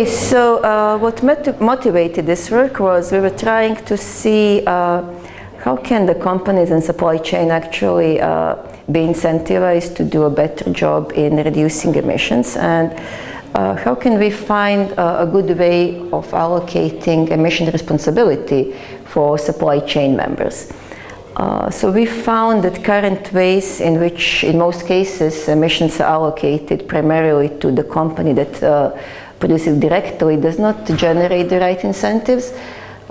Okay, so uh, what motivated this work was we were trying to see uh, how can the companies and supply chain actually uh, be incentivized to do a better job in reducing emissions and uh, how can we find a good way of allocating emission responsibility for supply chain members. Uh, so we found that current ways in which in most cases emissions are allocated primarily to the company that uh, produces directly does not generate the right incentives.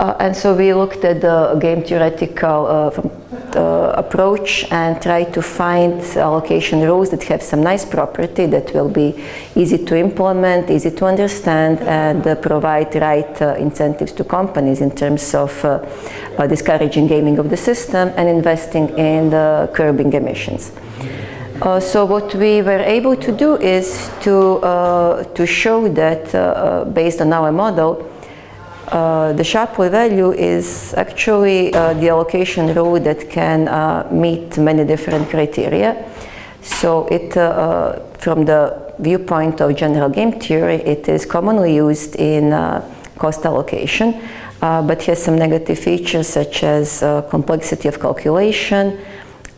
Uh, and so we looked at the game theoretical uh, from, uh, approach and tried to find allocation rules that have some nice property that will be easy to implement, easy to understand, and uh, provide right uh, incentives to companies in terms of uh, discouraging gaming of the system and investing in curbing emissions. Uh, so what we were able to do is to, uh, to show that uh, uh based on our model, uh, the Shapley value is actually uh, the allocation rule that can meet many different criteria. So it, from the viewpoint of general game theory, it is commonly used in cost allocation, but has some negative features such as complexity of calculation,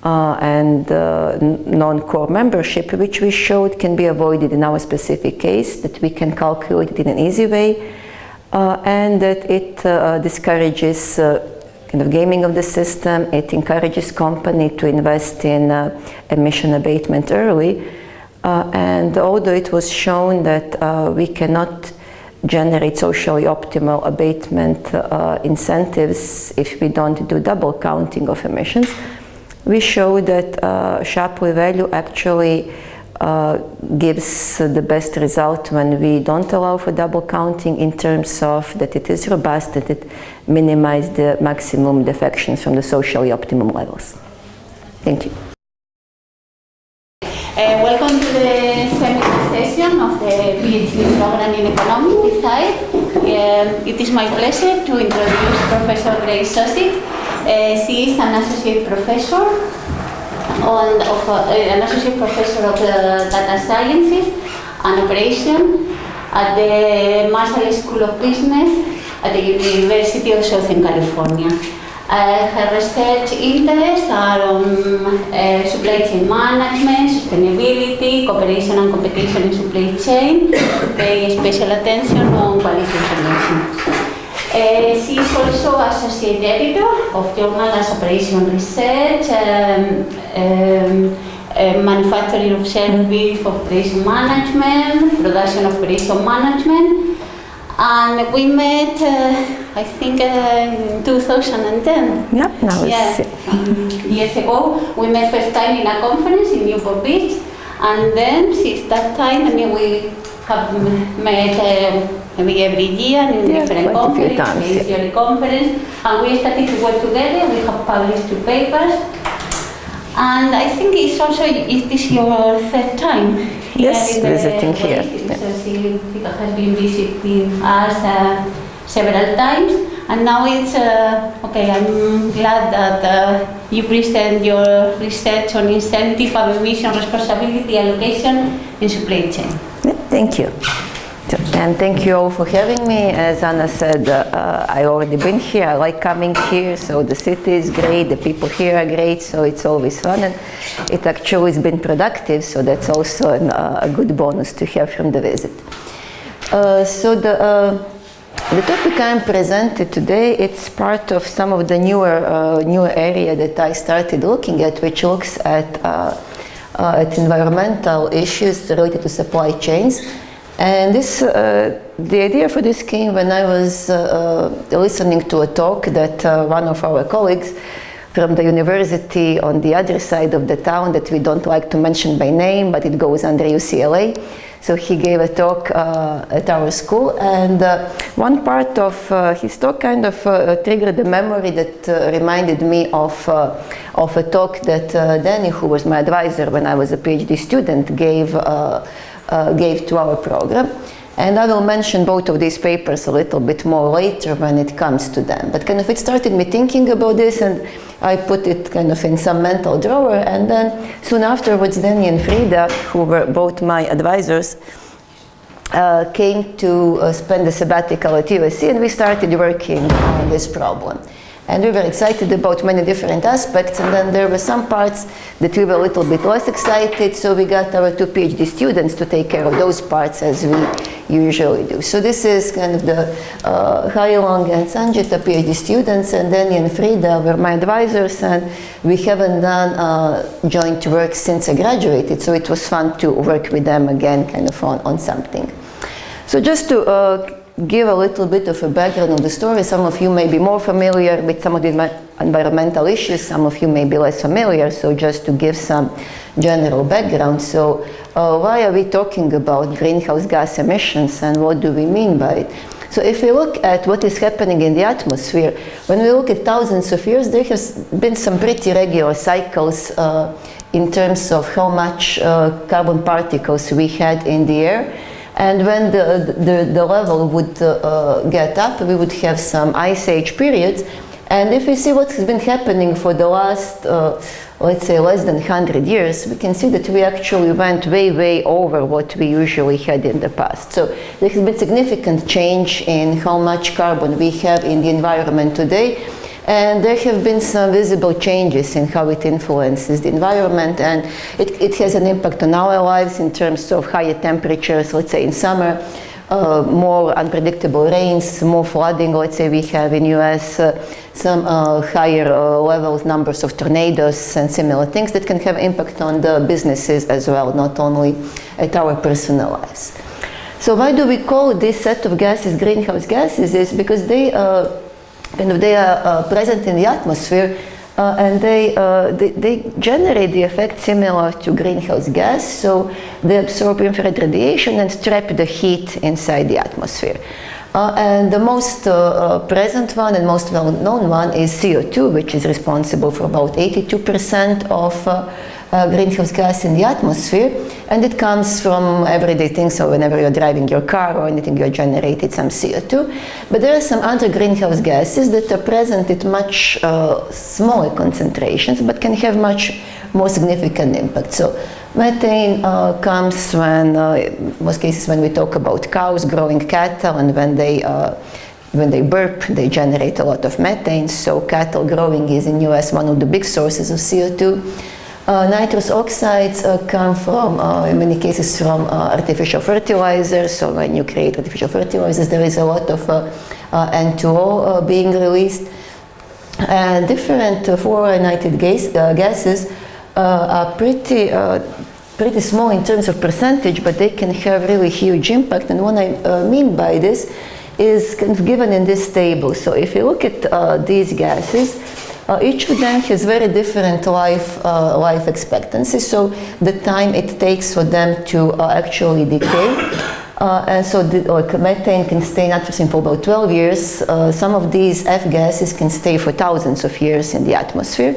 uh, and uh, non-core membership, which we showed can be avoided in our specific case, that we can calculate it in an easy way, uh, and that it uh, discourages uh, kind of gaming of the system, it encourages company to invest in uh, emission abatement early, and although it was shown that we cannot generate socially optimal abatement incentives if we don't do double counting of emissions, we show that uh, Shapley value actually uh, gives the best result when we don't allow for double counting in terms of that it is robust, that it minimizes the maximum defections from the socially optimum levels. Thank you. Uh, welcome to the seminar session of the PhD program in economic design. Um, it is my pleasure to introduce Professor Greys Sošić, uh, she is an associate professor on, of, uh, an associate professor of uh, data sciences and operation at the Marshall School of Business at the University of Southern California. Uh, her research interests are on uh, supply chain management, sustainability, cooperation and competition in supply chain, paying special attention on quality information. Uh, she is also Associate Editor of Journal as Operation Research, um, um, uh, Manufacturing of Service Operation Management, Production of Operation Management, and we met, uh, I think, uh, in 2010. Yeah, now yeah. years ago. We met first time in a conference in Newport Beach, and then since that time, I mean, we have met uh, maybe every year in yeah, different conferences, yeah. conference, and we started to work together. We have published two papers, and I think it's also it is your third time yes, visiting here. Yeah. So has been visiting us uh, several times, and now it's uh, okay. I'm glad that uh, you present your research on incentive and emission responsibility allocation in supply chain. Thank you. And thank you all for having me. As Ana said, uh, I already been here. I like coming here. So the city is great. The people here are great. So it's always fun. And it actually has been productive. So that's also an, uh, a good bonus to have from the visit. Uh, so the, uh, the topic I'm presented today, it's part of some of the newer, uh, newer area that I started looking at, which looks at, uh, at environmental issues related to supply chains and this, uh, the idea for this came when I was uh, uh, listening to a talk that uh, one of our colleagues from the university on the other side of the town that we don't like to mention by name, but it goes under UCLA. So he gave a talk uh, at our school and uh, one part of his talk kind of triggered a memory that reminded me of, of a talk that Danny, who was my advisor when I was a PhD student, gave uh, gave to our program. And I will mention both of these papers a little bit more later when it comes to them. But kind of it started me thinking about this and I put it kind of in some mental drawer and then soon afterwards Danny and Frieda, who were both my advisors, uh, came to uh, spend a sabbatical at USC and we started working on this problem. And we were excited about many different aspects. And then there were some parts that we were a little bit less excited. So we got our two PhD students to take care of those parts as we usually do. So this is kind of the uh, Hailong and Sanjita PhD students. And Danny and Frieda were my advisors. And we haven't done uh, joint work since I graduated. So it was fun to work with them again kind of on, on something. So just to uh, give a little bit of a background of the story. Some of you may be more familiar with some of the environmental issues, some of you may be less familiar, so just to give some general background. So uh, why are we talking about greenhouse gas emissions and what do we mean by it? So if we look at what is happening in the atmosphere, when we look at thousands of years, there has been some pretty regular cycles uh, in terms of how much uh, carbon particles we had in the air. And when the, the, the level would uh, get up, we would have some ice age periods. And if we see what has been happening for the last, uh, let's say, less than 100 years, we can see that we actually went way, way over what we usually had in the past. So there has been significant change in how much carbon we have in the environment today. And there have been some visible changes in how it influences the environment and it, it has an impact on our lives in terms of higher temperatures, let's say in summer, uh, more unpredictable rains, more flooding, let's say we have in US, uh, some uh, higher uh, levels, numbers of tornadoes and similar things that can have impact on the businesses as well, not only at our personal lives. So why do we call this set of gases greenhouse gases is because they uh, kind of they are uh, present in the atmosphere uh, and they, uh, they, they, generate the effect similar to greenhouse gas, so they absorb infrared radiation and trap the heat inside the atmosphere. Uh, and the most uh, uh, present one and most well-known one is CO2, which is responsible for about 82% of uh, greenhouse gas in the atmosphere and it comes from everyday things so whenever you're driving your car or anything you're generating some CO2 but there are some other greenhouse gases that are present at much uh, smaller concentrations but can have much more significant impact so methane uh, comes when uh, most cases when we talk about cows growing cattle and when they uh, when they burp, they generate a lot of methane. So cattle growing is in US one of the big sources of CO2. Uh, nitrous oxides uh, come from, uh, in many cases, from uh, artificial fertilizers. So when you create artificial fertilizers, there is a lot of uh, uh, N2O being released. And different fluorinated gas, gases are pretty, pretty small in terms of percentage, but they can have really huge impact. And what I mean by this is kind of given in this table. So if you look at these gases, uh, each of them has very different life, uh, life expectancy, so the time it takes for them to uh, actually decay. Uh, and so the, like methane can stay in atmosphere for about 12 years. Uh, some of these F gases can stay for thousands of years in the atmosphere.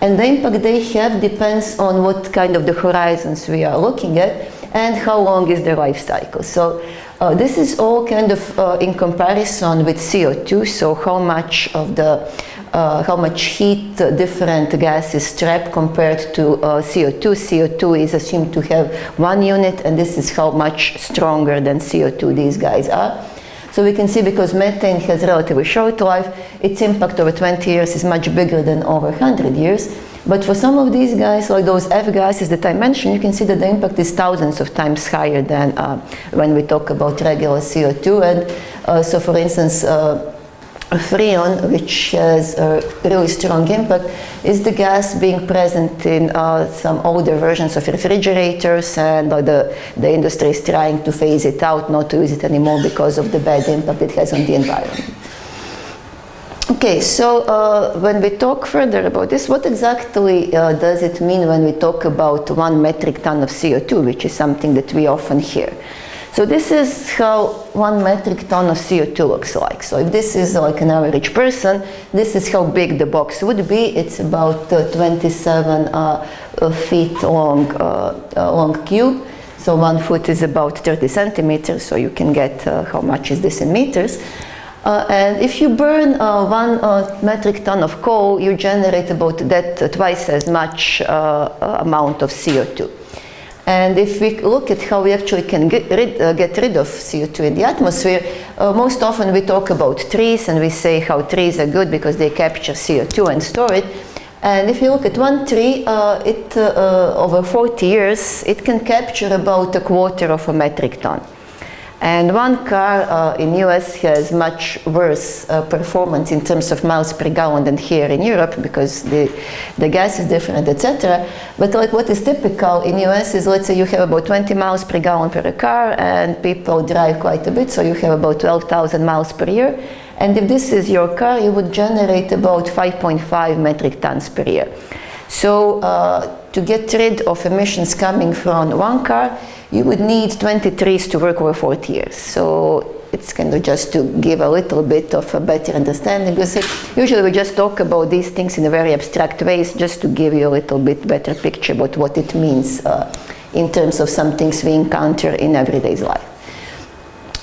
And the impact they have depends on what kind of the horizons we are looking at and how long is the life cycle. So uh, this is all kind of uh, in comparison with CO2, so how much of the uh, how much heat different gases trap compared to uh, CO2. CO2 is assumed to have one unit and this is how much stronger than CO2 these guys are. So we can see because methane has relatively short life, its impact over 20 years is much bigger than over 100 years. But for some of these guys, like those F gases that I mentioned, you can see that the impact is thousands of times higher than uh, when we talk about regular CO2. And uh, so for instance, uh, Freon, which has a really strong impact, is the gas being present in uh, some older versions of refrigerators and uh, the, the industry is trying to phase it out, not to use it anymore because of the bad impact it has on the environment. Okay, so uh, when we talk further about this, what exactly uh, does it mean when we talk about one metric ton of CO2, which is something that we often hear? So this is how one metric ton of CO2 looks like. So if this is like an average person, this is how big the box would be. It's about uh, 27 uh, uh feet long, uh, uh, long cube. So one foot is about 30 centimeters, so you can get uh, how much is this in meters. and if you burn one metric ton of coal, you generate about that twice as much amount of CO2. And if we look at how we actually can get rid, uh, get rid of CO2 in the atmosphere, uh, most often we talk about trees and we say how trees are good because they capture CO2 and store it. And if you look at one tree, uh, it, uh, uh, over 40 years, it can capture about a quarter of a metric ton. And one car uh, in US has much worse uh, performance in terms of miles per gallon than here in Europe because the, the gas is different, etc. But like what is typical in US is let's say you have about 20 miles per gallon per car and people drive quite a bit, so you have about 12,000 miles per year. And if this is your car, you would generate about 5.5 metric tons per year. So uh, to get rid of emissions coming from one car, you would need 20 trees to work over 40 years. So it's kind of just to give a little bit of a better understanding because usually we just talk about these things in a very abstract ways just to give you a little bit better picture about what it means uh, in terms of some things we encounter in everyday life.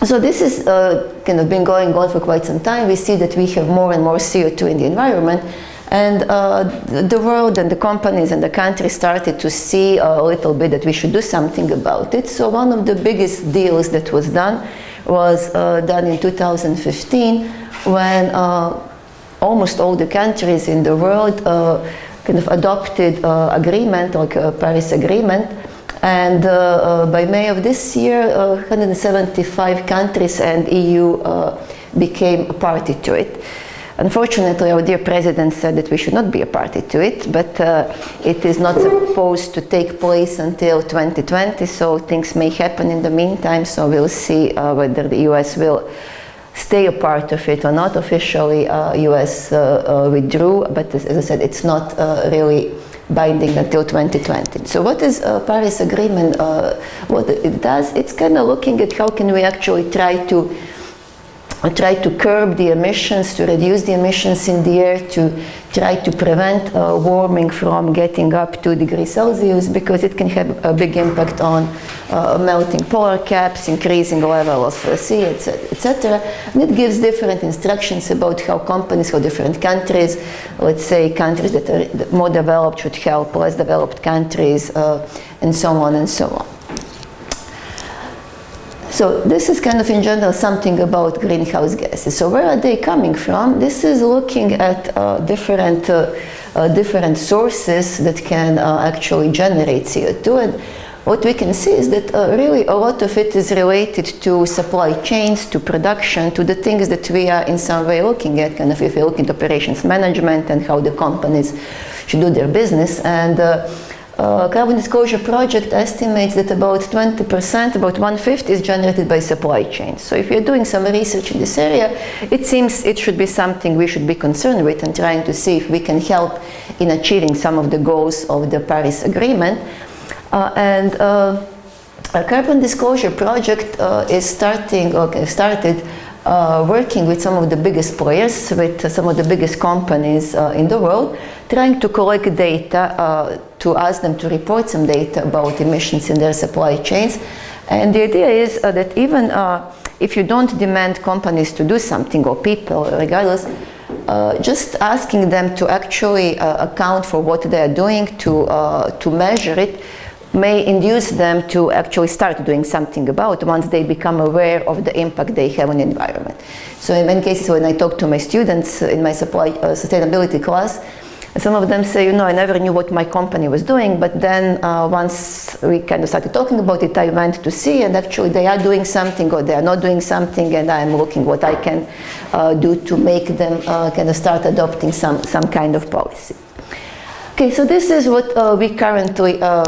So this is uh, kind of been going on for quite some time. We see that we have more and more CO2 in the environment and uh, the world and the companies and the country started to see a little bit that we should do something about it. So one of the biggest deals that was done was uh, done in 2015 when uh, almost all the countries in the world uh, kind of adopted uh, agreement, like a Paris Agreement. And uh, by May of this year, 175 countries and EU became a party to it. Unfortunately, our dear president said that we should not be a party to it, but uh, it is not supposed to take place until 2020, so things may happen in the meantime, so we'll see uh, whether the US will stay a part of it or not. Officially, uh, US uh, uh, withdrew, but as, I said, it's not uh, really binding until 2020. So what is Paris Agreement, what it does? It's kind of looking at how can we actually try to try to curb the emissions, to reduce the emissions in the air, to try to prevent uh, warming from getting up 2 degrees Celsius because it can have a big impact on uh, melting polar caps, increasing level of uh, sea, etc. And it gives different instructions about how companies, how different countries, let's say countries that are more developed should help less developed countries, uh, and so on and so on. So this is kind of in general something about greenhouse gases. So where are they coming from? This is looking at uh, different, uh, uh, different sources that can uh, actually generate CO2 and what we can see is that uh, really a lot of it is related to supply chains, to production, to the things that we are in some way looking at, kind of if we look into operations management and how the companies should do their business. and uh, Carbon Disclosure Project estimates that about 20%, about one-fifth is generated by supply chains. So if you're doing some research in this area, it seems it should be something we should be concerned with and trying to see if we can help in achieving some of the goals of the Paris Agreement. Uh, and uh, a Carbon Disclosure Project uh, is starting, okay, started uh, working with some of the biggest players, with some of the biggest companies uh, in the world, trying to collect data uh, to ask them to report some data about emissions in their supply chains. And the idea is uh, that even uh, if you don't demand companies to do something or people, regardless, just asking them to actually account for what they are doing, to, to measure it, may induce them to actually start doing something about once they become aware of the impact they have on the environment. So in many cases when I talk to my students in my supply uh, sustainability class, some of them say, you know, I never knew what my company was doing, but then uh, once we kind of started talking about it, I went to see and actually they are doing something or they are not doing something and I'm looking what I can uh, do to make them uh, kind of start adopting some, some kind of policy. Okay, so this is what uh, we currently uh,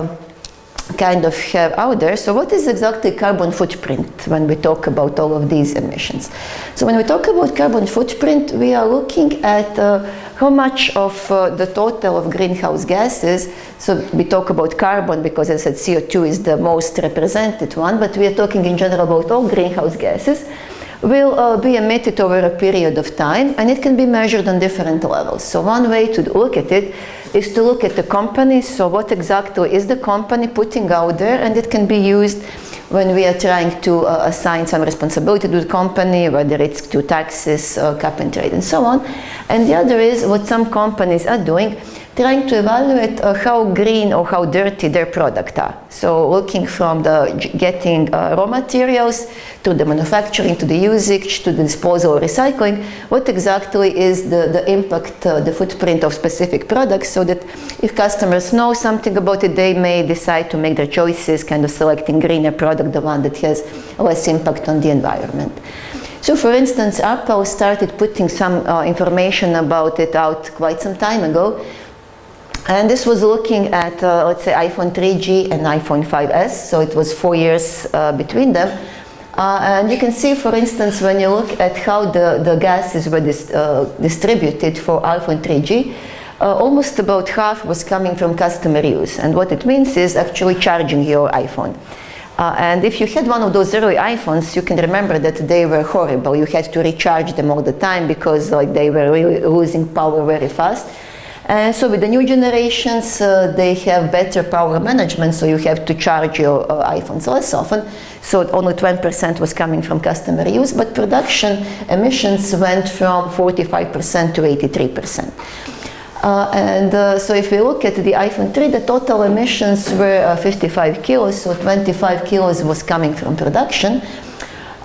kind of have out there. So what is exactly carbon footprint when we talk about all of these emissions? So when we talk about carbon footprint, we are looking at uh, how much of uh, the total of greenhouse gases, so we talk about carbon because as I said CO2 is the most represented one, but we are talking in general about all greenhouse gases, will uh, be emitted over a period of time and it can be measured on different levels. So one way to look at it is to look at the company, so what exactly is the company putting out there? And it can be used when we are trying to uh, assign some responsibility to the company, whether it's to taxes, uh, cap and trade and so on. And the other is what some companies are doing, trying to evaluate uh, how green or how dirty their product are. So looking from the getting uh, raw materials to the manufacturing, to the usage, to the disposal or recycling, what exactly is the, the impact, uh, the footprint of specific products so that if customers know something about it, they may decide to make their choices, kind of selecting greener product, the one that has less impact on the environment. So for instance, Apple started putting some uh, information about it out quite some time ago. And this was looking at, uh, let's say, iPhone 3G and iPhone 5S, so it was four years uh, between them. Uh, and you can see, for instance, when you look at how the, the gases were dis uh, distributed for iPhone 3G, uh, almost about half was coming from customer use. And what it means is actually charging your iPhone. Uh, and if you had one of those early iPhones, you can remember that they were horrible. You had to recharge them all the time because like, they were really losing power very fast. And so with the new generations, uh, they have better power management, so you have to charge your uh, iPhones less often. So only 20% was coming from customer use, but production emissions went from 45% to 83%. Uh, and uh, so if we look at the iPhone 3, the total emissions were uh, 55 kilos, so 25 kilos was coming from production.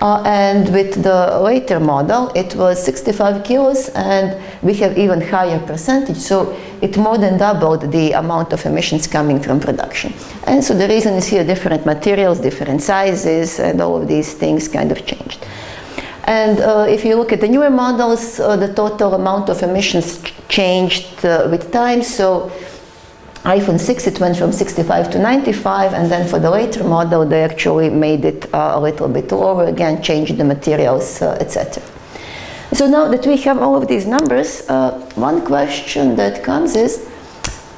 Uh, and with the later model, it was 65 kilos, and we have even higher percentage, so it more than doubled the amount of emissions coming from production. And so the reason is here different materials, different sizes, and all of these things kind of changed. And uh, if you look at the newer models, uh, the total amount of emissions changed uh, with time. So iPhone 6, it went from 65 to 95, and then for the later model, they actually made it uh, a little bit lower again, changed the materials, uh, etc. So now that we have all of these numbers, uh, one question that comes is,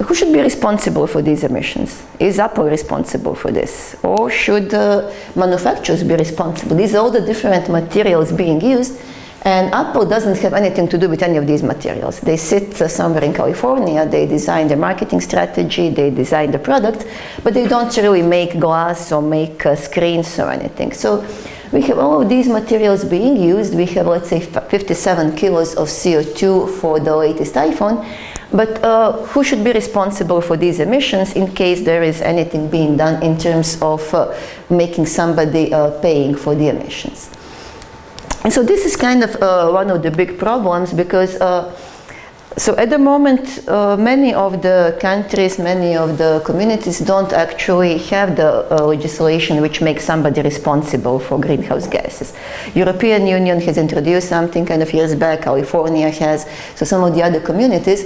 who should be responsible for these emissions? Is Apple responsible for this? Or should uh, manufacturers be responsible? These are all the different materials being used and Apple doesn't have anything to do with any of these materials. They sit uh, somewhere in California, they design their marketing strategy, they design the product, but they don't really make glass or make uh, screens or anything. So we have all of these materials being used. We have, let's say, 57 kilos of CO2 for the latest iPhone. But uh, who should be responsible for these emissions in case there is anything being done in terms of uh, making somebody uh, paying for the emissions? And so this is kind of uh, one of the big problems because uh, so at the moment, uh, many of the countries, many of the communities don't actually have the uh, legislation which makes somebody responsible for greenhouse gases. European Union has introduced something kind of years back, California has, so some of the other communities.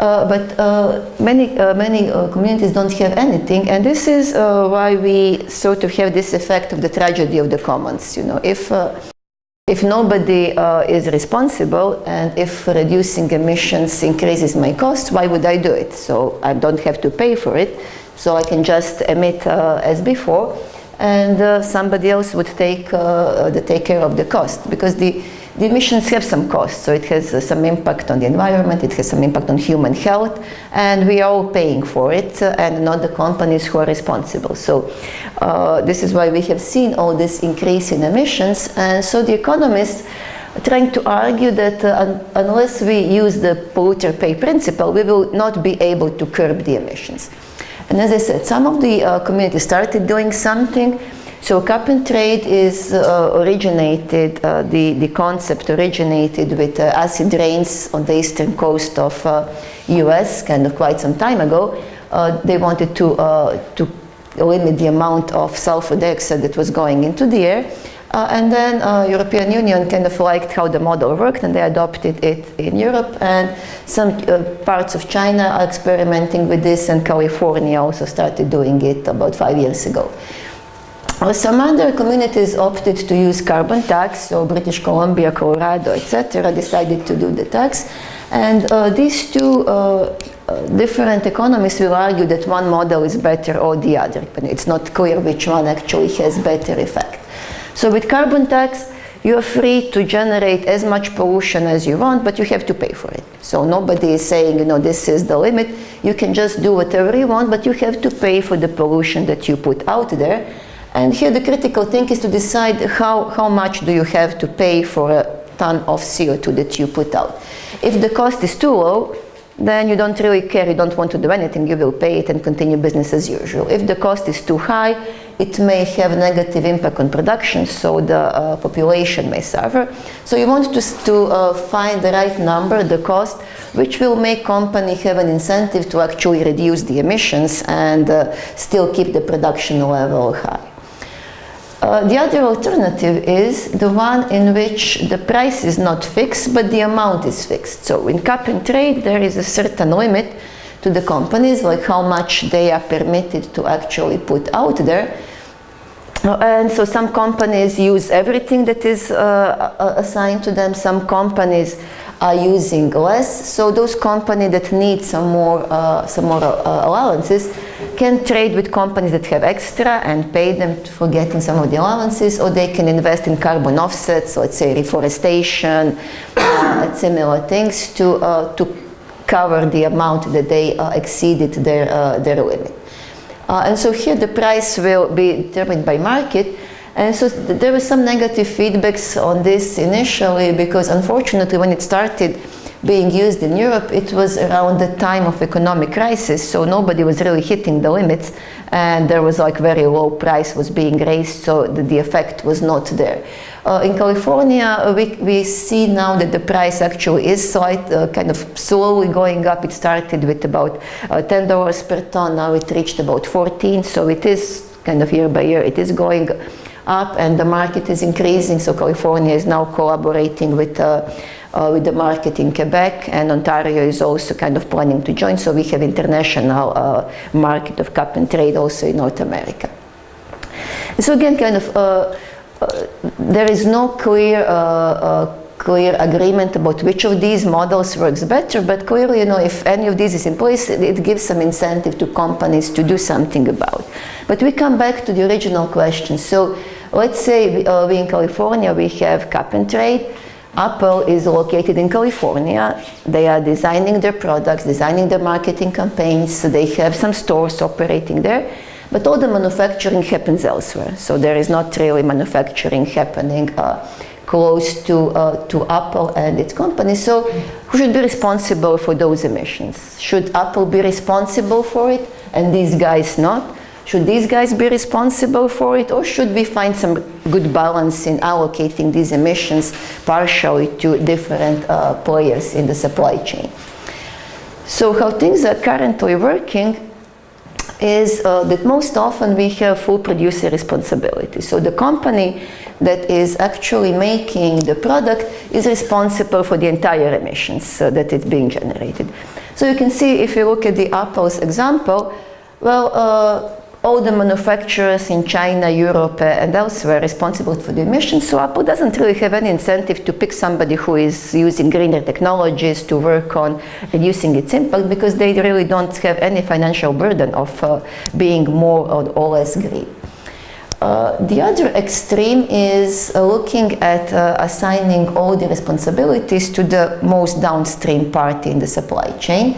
Uh, but uh, many, uh, many uh, communities don't have anything, and this is why we sort of have this effect of the tragedy of the commons. You know, if if nobody uh, is responsible, and if reducing emissions increases my cost, why would I do it? So I don't have to pay for it, so I can just emit uh, as before, and uh, somebody else would take the take care of the cost because the the emissions have some costs, so it has uh, some impact on the environment, it has some impact on human health, and we are all paying for it, uh, and not the companies who are responsible. So uh, this is why we have seen all this increase in emissions, and so the economists trying to argue that uh, un unless we use the polluter pay principle, we will not be able to curb the emissions. And as I said, some of the uh, communities started doing something, so cap and trade is uh, originated, uh, the, the concept originated with uh, acid rains on the eastern coast of US uh, kind of quite some time ago. Uh, they wanted to, uh, to limit the amount of sulfur dioxide that was going into the air. And then European Union kind of liked how the model worked and they adopted it in Europe and some parts of China are experimenting with this and California also started doing it about five years ago. Some other communities opted to use carbon tax, so British Columbia, Colorado, etc. decided to do the tax. And uh, these two uh, uh, different economists will argue that one model is better or the other, but it's not clear which one actually has better effect. So with carbon tax, you're free to generate as much pollution as you want, but you have to pay for it. So nobody is saying, you know, this is the limit. You can just do whatever you want, but you have to pay for the pollution that you put out there. And here the critical thing is to decide how, how much do you have to pay for a ton of CO2 that you put out. If the cost is too low, then you don't really care, you don't want to do anything, you will pay it and continue business as usual. If the cost is too high, it may have a negative impact on production, so the uh, population may suffer. So you want to, to uh, find the right number, the cost, which will make company have an incentive to actually reduce the emissions and uh, still keep the production level high. Uh, the other alternative is the one in which the price is not fixed, but the amount is fixed. So in cap and trade, there is a certain limit to the companies, like how much they are permitted to actually put out there. Uh, and so some companies use everything that is uh, assigned to them. Some companies are using less. So those companies that need some more, uh, some more allowances can trade with companies that have extra and pay them for getting some of the allowances, or they can invest in carbon offsets, let's say reforestation, uh, similar things to, uh, to cover the amount that they uh, exceeded their, uh, their limit. and so here the price will be determined by market, and so th there was some negative feedbacks on this initially because unfortunately when it started being used in Europe, it was around the time of economic crisis, so nobody was really hitting the limits and there was like very low price was being raised, so the, the effect was not there. Uh, in California, we, we see now that the price actually is slight, uh, kind of slowly going up. It started with about uh, $10 per ton, now it reached about 14, so it is kind of year by year, it is going up and the market is increasing. So California is now collaborating with, uh, uh, with the market in Quebec and Ontario is also kind of planning to join. So we have international uh, market of cap and trade also in North America. So again, kind of, uh, uh, there is no clear uh, clear agreement about which of these models works better, but clearly, you know, if any of these is in place, it gives some incentive to companies to do something about. But we come back to the original question. So Let's say uh, we in California, we have cap and trade. Apple is located in California. They are designing their products, designing their marketing campaigns. They have some stores operating there. But all the manufacturing happens elsewhere. So there is not really manufacturing happening uh, close to, uh, to Apple and its company. So who should be responsible for those emissions? Should Apple be responsible for it and these guys not? Should these guys be responsible for it or should we find some good balance in allocating these emissions partially to different uh, players in the supply chain? So how things are currently working is uh, that most often we have full producer responsibility. So the company that is actually making the product is responsible for the entire emissions uh, that is being generated. So you can see if you look at the Apple's example, well, uh, all the manufacturers in China, Europe, and elsewhere responsible for the emissions. So Apple doesn't really have any incentive to pick somebody who is using greener technologies to work on reducing its impact because they really don't have any financial burden of uh, being more or less green. Uh, the other extreme is uh, looking at uh, assigning all the responsibilities to the most downstream party in the supply chain.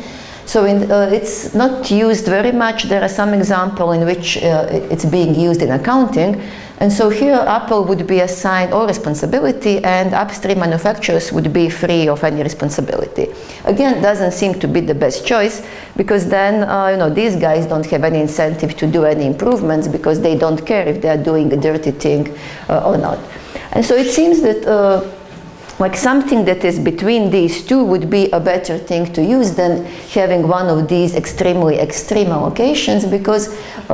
So in, uh, it's not used very much. There are some examples in which uh, it's being used in accounting. And so here Apple would be assigned all responsibility and upstream manufacturers would be free of any responsibility. Again, doesn't seem to be the best choice because then, uh, you know, these guys don't have any incentive to do any improvements because they don't care if they are doing a dirty thing uh, or not. And so it seems that uh, like something that is between these two would be a better thing to use than having one of these extremely extreme allocations because uh,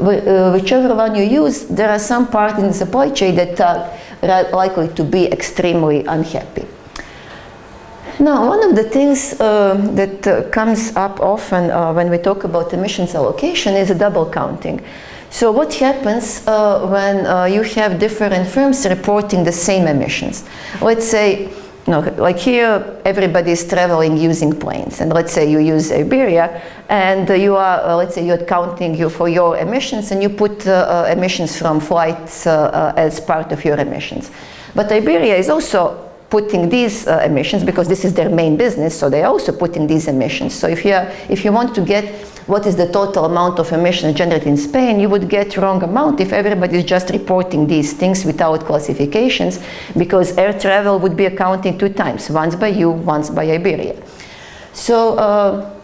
uh, whichever one you use, there are some parts in the supply chain that are likely to be extremely unhappy. Now, one of the things uh, that uh, comes up often uh, when we talk about emissions allocation is double counting. So what happens uh, when uh, you have different firms reporting the same emissions? Let's say, you know, like here, everybody is traveling using planes, and let's say you use Iberia, and you are, uh, let's say you're counting you for your emissions, and you put uh, uh, emissions from flights uh, as part of your emissions. But Iberia is also putting these emissions because this is their main business, so they're also putting these emissions. So if you, are, if you want to get what is the total amount of emissions generated in Spain, you would get wrong amount if everybody is just reporting these things without classifications, because air travel would be accounting two times, once by you, once by Iberia. So uh,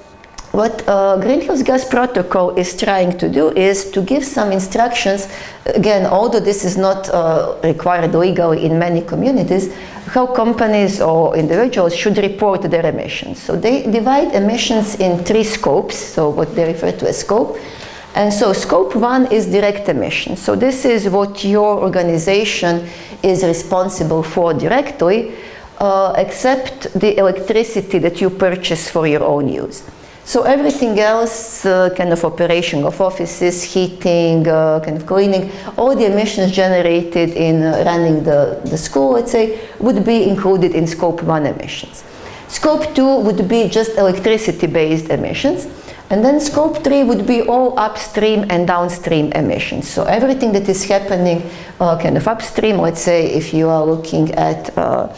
what uh, Greenhouse Gas Protocol is trying to do is to give some instructions, again, although this is not uh, required legally in many communities, how companies or individuals should report their emissions. So they divide emissions in three scopes, so what they refer to as scope. And so scope one is direct emissions. So this is what your organization is responsible for directly, uh, except the electricity that you purchase for your own use. So everything else, uh, kind of operation of offices, heating, uh, kind of cleaning, all the emissions generated in uh, running the, the school, let's say, would be included in scope one emissions. Scope two would be just electricity-based emissions. And then scope three would be all upstream and downstream emissions. So everything that is happening uh, kind of upstream, let's say if you are looking at, uh,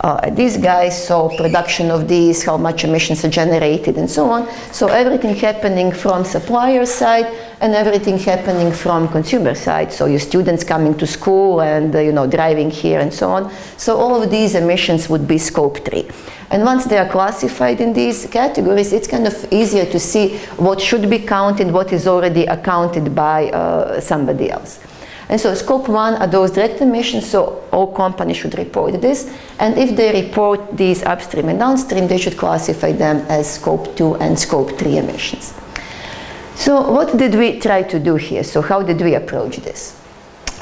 uh, at these guys, so production of these, how much emissions are generated and so on. So everything happening from supplier side and everything happening from consumer side. So your students coming to school and, uh, you know, driving here and so on. So all of these emissions would be scope three. And once they are classified in these categories, it's kind of easier to see what should be counted, what is already accounted by uh, somebody else. And so scope one are those direct emissions, so all companies should report this. And if they report these upstream and downstream, they should classify them as scope two and scope three emissions. So what did we try to do here? So how did we approach this?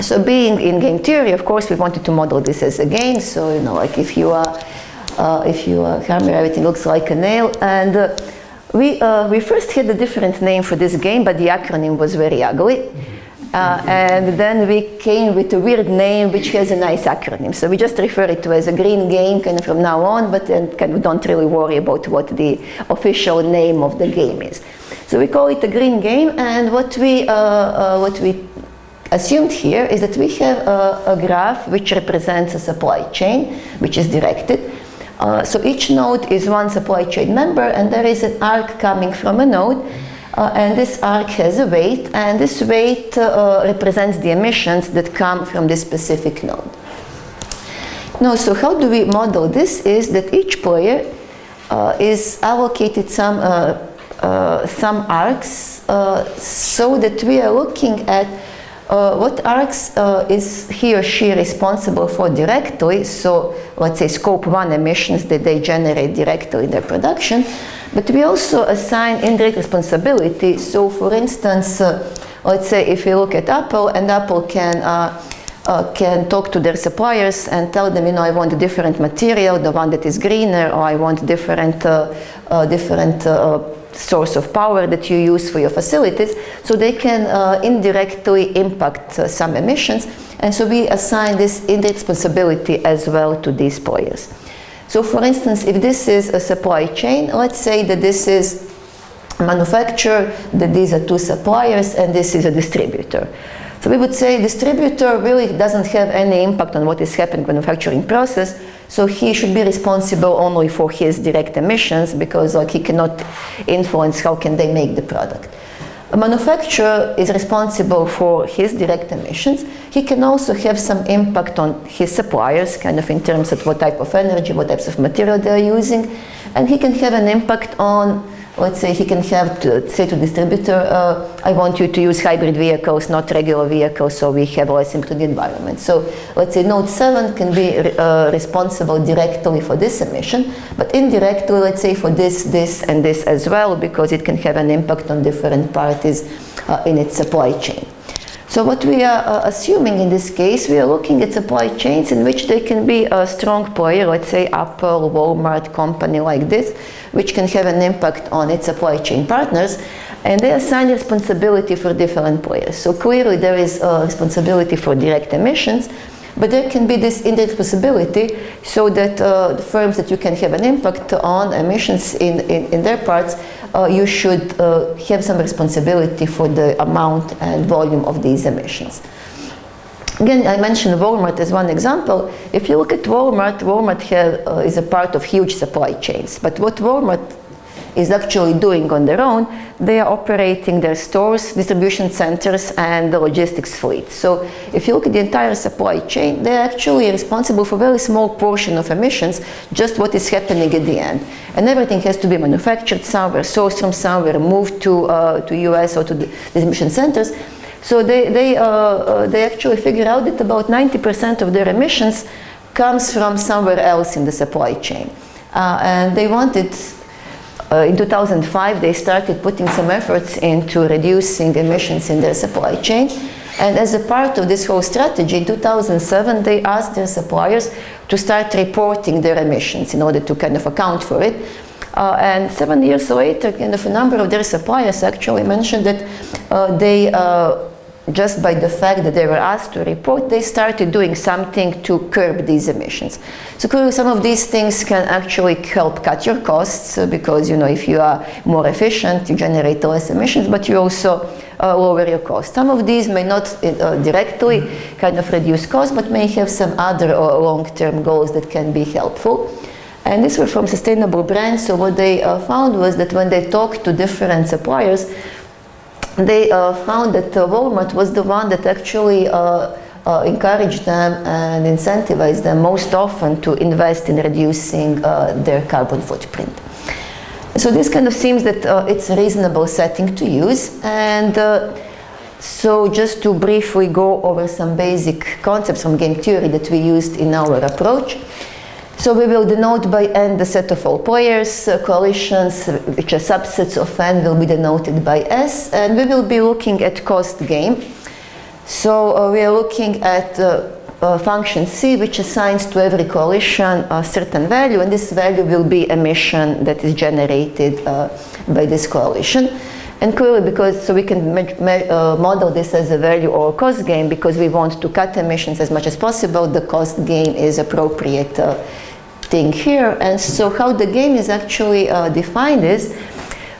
So being in game theory, of course, we wanted to model this as a game. So, you know, like if you are uh, if you are hammer, everything looks like a nail. And uh, we, uh, we first had a different name for this game, but the acronym was very ugly. Uh, and then we came with a weird name which has a nice acronym. So we just refer it to as a green game kind of from now on, but then kind of don't really worry about what the official name of the game is. So we call it a green game and what we, uh, what we assumed here is that we have a, a graph which represents a supply chain which is directed uh, so each node is one supply chain member and there is an arc coming from a node uh, and this arc has a weight and this weight uh, represents the emissions that come from this specific node. Now, so how do we model this is that each player uh, is allocated some, uh, some arcs so that we are looking at uh, what arcs uh, is he or she responsible for directly, so let's say scope one emissions that they generate directly in their production, but we also assign indirect responsibility. So for instance, uh, let's say if you look at Apple and Apple can uh, uh, can talk to their suppliers and tell them, you know, I want a different material, the one that is greener, or I want different, uh, uh, different source of power that you use for your facilities, so they can uh, indirectly impact uh, some emissions. And so we assign this indirect responsibility as well to these players. So for instance, if this is a supply chain, let's say that this is a manufacturer, that these are two suppliers, and this is a distributor. So we would say distributor really doesn't have any impact on what is happening in manufacturing process, so he should be responsible only for his direct emissions because like he cannot influence how can they make the product. A manufacturer is responsible for his direct emissions. He can also have some impact on his suppliers, kind of in terms of what type of energy, what types of material they're using. And he can have an impact on let's say he can have to say to distributor, uh, I want you to use hybrid vehicles, not regular vehicles, so we have less into the environment. So let's say node 7 can be uh, responsible directly for this emission, but indirectly, let's say for this, this, and this as well, because it can have an impact on different parties uh, in its supply chain. So what we are uh, assuming in this case, we are looking at supply chains in which there can be a strong player, let's say Apple, Walmart, company like this, which can have an impact on its supply chain partners, and they assign responsibility for different players. So clearly there is a responsibility for direct emissions, but there can be this indirect responsibility so that uh, the firms that you can have an impact on emissions in, in, in their parts uh, you should uh, have some responsibility for the amount and volume of these emissions. Again, I mentioned Walmart as one example. If you look at Walmart, Walmart have, uh, is a part of huge supply chains. But what Walmart is actually doing on their own, they are operating their stores, distribution centers, and the logistics fleet. So if you look at the entire supply chain, they're actually responsible for a very small portion of emissions, just what is happening at the end. And everything has to be manufactured somewhere, sourced from somewhere, moved to, uh, to US or to the distribution centers. So they, they, uh, uh, they actually figure out that about 90% of their emissions comes from somewhere else in the supply chain. Uh, and they wanted uh, in 2005, they started putting some efforts into reducing emissions in their supply chain. And as a part of this whole strategy, in 2007, they asked their suppliers to start reporting their emissions in order to kind of account for it. Uh, and seven years later, kind of a number of their suppliers actually mentioned that uh, they uh, just by the fact that they were asked to report, they started doing something to curb these emissions. So some of these things can actually help cut your costs uh, because, you know, if you are more efficient, you generate less emissions, but you also uh, lower your costs. Some of these may not uh, directly kind of reduce costs, but may have some other uh, long-term goals that can be helpful. And these were from sustainable brands, so what they uh, found was that when they talked to different suppliers, they uh, found that uh, Walmart was the one that actually uh, uh encouraged them and incentivized them most often to invest in reducing uh, their carbon footprint. So this kind of seems that uh, it's a reasonable setting to use and so just to briefly go over some basic concepts from game theory that we used in our approach. So we will denote by n the set of all players, uh, coalitions, which are subsets of n will be denoted by s, and we will be looking at cost game. So uh, we are looking at uh, uh function c, which assigns to every coalition a certain value, and this value will be emission that is generated uh, by this coalition. And clearly because, so we can uh, model this as a value or cost game because we want to cut emissions as much as possible, the cost game is appropriate uh, thing here. And so how the game is actually uh, defined is,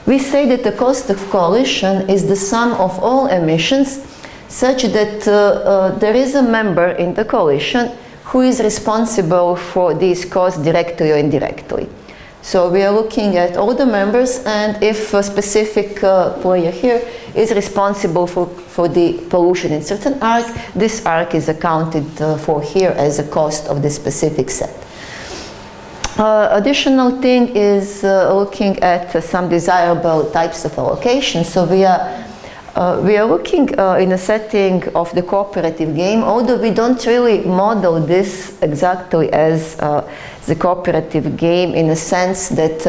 we say that the cost of coalition is the sum of all emissions such that uh, uh, there is a member in the coalition who is responsible for these costs directly or indirectly. So we are looking at all the members and if a specific uh, player here is responsible for, for the pollution in certain arc, this arc is accounted uh, for here as a cost of the specific set. Uh, additional thing is uh, looking at uh, some desirable types of allocation. So we are uh, we are looking uh, in a setting of the cooperative game, although we don't really model this exactly as uh, the cooperative game in a sense that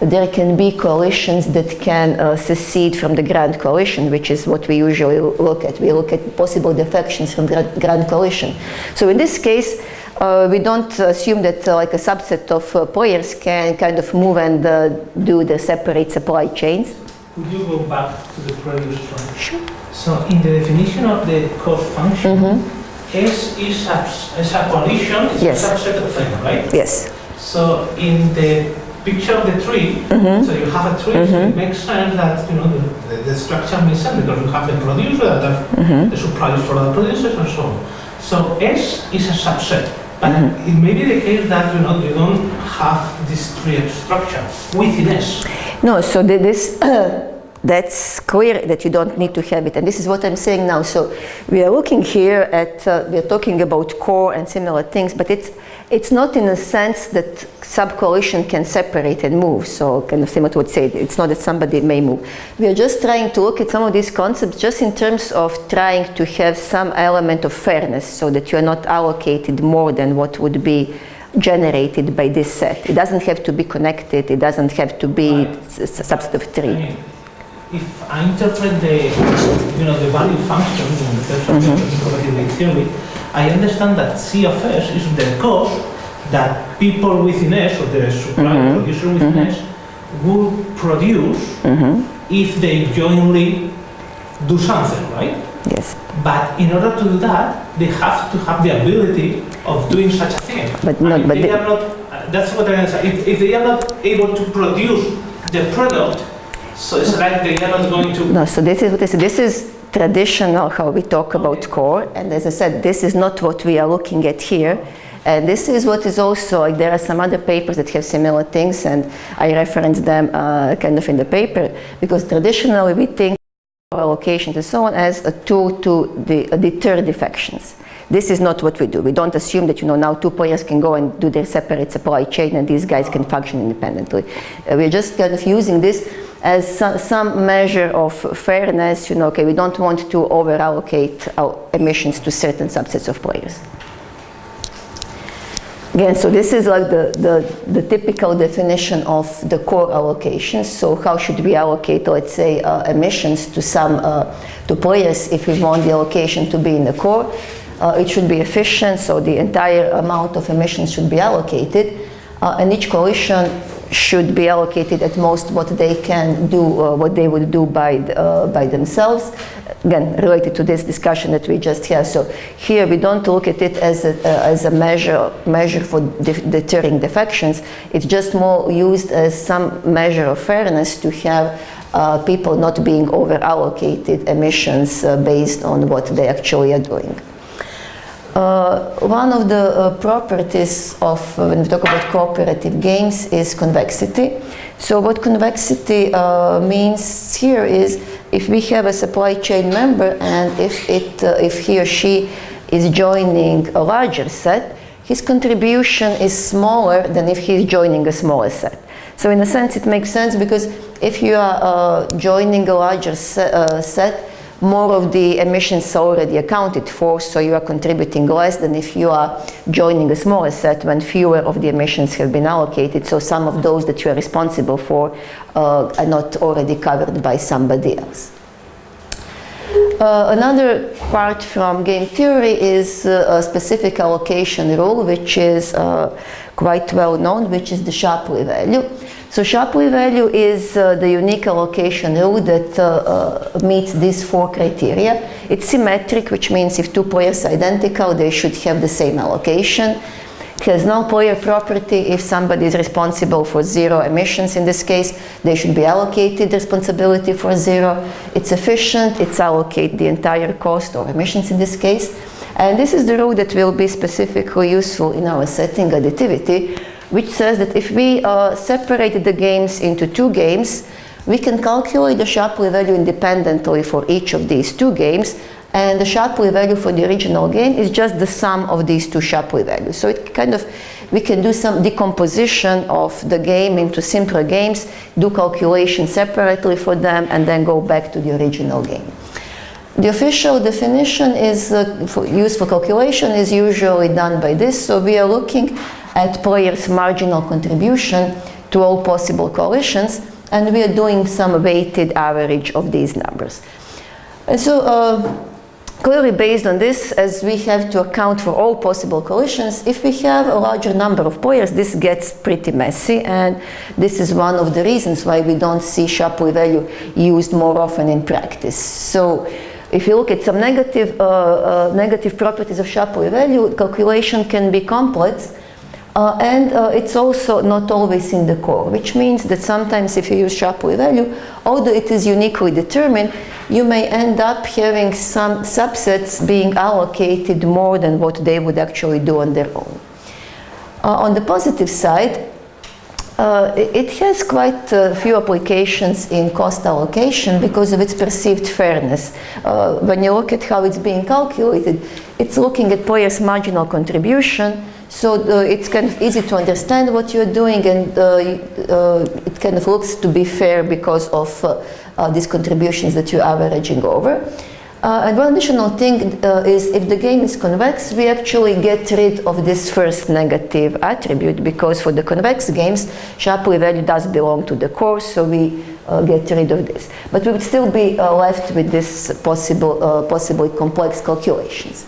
there can be coalitions that can secede from the grand coalition, which is what we usually look at. We look at possible defections from the grand coalition. So in this case, uh, we don't assume that uh, like a subset of uh, players can kind of move and uh, do the separate supply chains. Could you go back to the previous one? Sure. So in the definition of the cost function, mm -hmm. S is a, is a coalition, it's yes. a subset of N, right? Yes. So in the picture of the tree, mm -hmm. so you have a tree, mm -hmm. so it mm-hmm. makes sense that you know the, the, the, structure makes sense because you have the producer, the, mm-hmm. the suppliers for the producers and so on. So S is a subset. But it may be the case that you know you don't have this tree structure within S. No, so this uh, that's clear that you don't need to have it, and this is what I'm saying now. So we are looking here at uh, we are talking about core and similar things, but it's it's not in a sense that sub-coalition can separate and move. So kind of similar to what said, it's not that somebody may move. We are just trying to look at some of these concepts just in terms of trying to have some element of fairness so that you are not allocated more than what would be generated by this set. It doesn't have to be connected, it doesn't have to be right. subset of three. if I interpret the, you know, the value function in terms of mm -hmm. the theory, I understand that C of S is the cost that people within S, or the supplier mm -hmm. producer within mm -hmm. S, will produce mm -hmm. if they jointly do something, right? Yes. But in order to do that, they have to have the ability of doing such a thing. But not. But they are not. That's what I answer. If, if they are not able to produce the product, so it's like they are not going to. No. So this is what I said. This is traditional how we talk about core and as I said this is not what we are looking at here And this is what is also, like there are some other papers that have similar things and I reference them uh, kind of in the paper because traditionally we think allocations and so on as a tool to de deter defections. This is not what we do. We don't assume that you know now two players can go and do their separate supply chain and these guys can function independently. Uh, we're just kind of using this as some, some, measure of fairness, you know, okay, we don't want to over allocate our emissions to certain subsets of players. Again, so this is like the, the, the, typical definition of the core allocation. So how should we allocate, let's say, uh, emissions to some, uh, to players if we want the allocation to be in the core? Uh, it should be efficient, so the entire amount of emissions should be allocated. Uh, and each coalition should be allocated at most what they can do, uh, what they would do by, uh, by themselves. Again, related to this discussion that we just had. So here we don't look at it as a, uh, as a measure, measure for de deterring defections. It's just more used as some measure of fairness to have uh, people not being over allocated emissions uh, based on what they actually are doing. Uh, one of the uh, properties of, uh, when we talk about cooperative games, is convexity. So what convexity uh, means here is if we have a supply chain member and if, it, uh, if he or she is joining a larger set, his contribution is smaller than if he's joining a smaller set. So in a sense it makes sense because if you are uh, joining a larger se set, more of the emissions are already accounted for, so you are contributing less than if you are joining a smaller set when fewer of the emissions have been allocated, so some of those that you are responsible for uh, are not already covered by somebody else. Uh, another part from game theory is uh, a specific allocation rule, which is uh, quite well known, which is the Shapley value. So Shapley value is uh, the unique allocation rule that uh, uh, meets these four criteria. It's symmetric, which means if two players are identical, they should have the same allocation. It has no player property. If somebody is responsible for zero emissions in this case, they should be allocated responsibility for zero. It's efficient, it's allocate the entire cost of emissions in this case. And this is the rule that will be specifically useful in our setting additivity, which says that if we uh, separated the games into two games, we can calculate the Shapley value independently for each of these two games and the Shapley value for the original game is just the sum of these two Shapley values. So it kind of, we can do some decomposition of the game into simpler games, do calculations separately for them and then go back to the original game. The official definition is uh, for used for calculation is usually done by this. So we are looking at players' marginal contribution to all possible coalitions, and we are doing some weighted average of these numbers. And so, uh, clearly based on this, as we have to account for all possible coalitions, if we have a larger number of players, this gets pretty messy, and this is one of the reasons why we don't see Shapley value used more often in practice. So, if you look at some negative, uh, uh, negative properties of Shapley value, calculation can be complex, uh, and uh, it's also not always in the core, which means that sometimes if you use Shapley value, although it is uniquely determined, you may end up having some subsets being allocated more than what they would actually do on their own. Uh, on the positive side, uh, it has quite a few applications in cost allocation because of its perceived fairness. Uh, when you look at how it's being calculated, it's looking at players' marginal contribution, so uh, it's kind of easy to understand what you're doing and uh, uh, it kind of looks to be fair because of these contributions that you're averaging over. Uh, and one additional thing uh, is if the game is convex, we actually get rid of this first negative attribute because for the convex games, Shapley value does belong to the core, so we uh, get rid of this. But we would still be left with this possible, possibly complex calculations.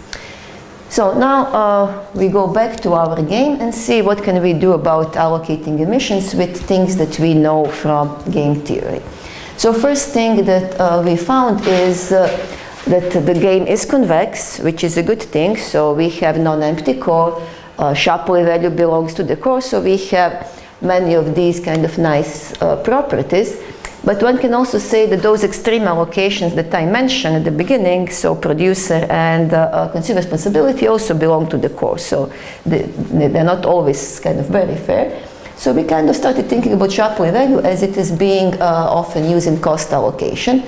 So now uh, we go back to our game and see what can we do about allocating emissions with things that we know from game theory. So first thing that uh, we found is uh, that the game is convex, which is a good thing. So we have non-empty core, uh, Shapley value belongs to the core, so we have many of these kind of nice uh, properties. But one can also say that those extreme allocations that I mentioned at the beginning, so producer and uh, uh, consumer responsibility also belong to the core. So they, they're not always kind of very fair. So we kind of started thinking about Shapley value as it is being uh, often used in cost allocation.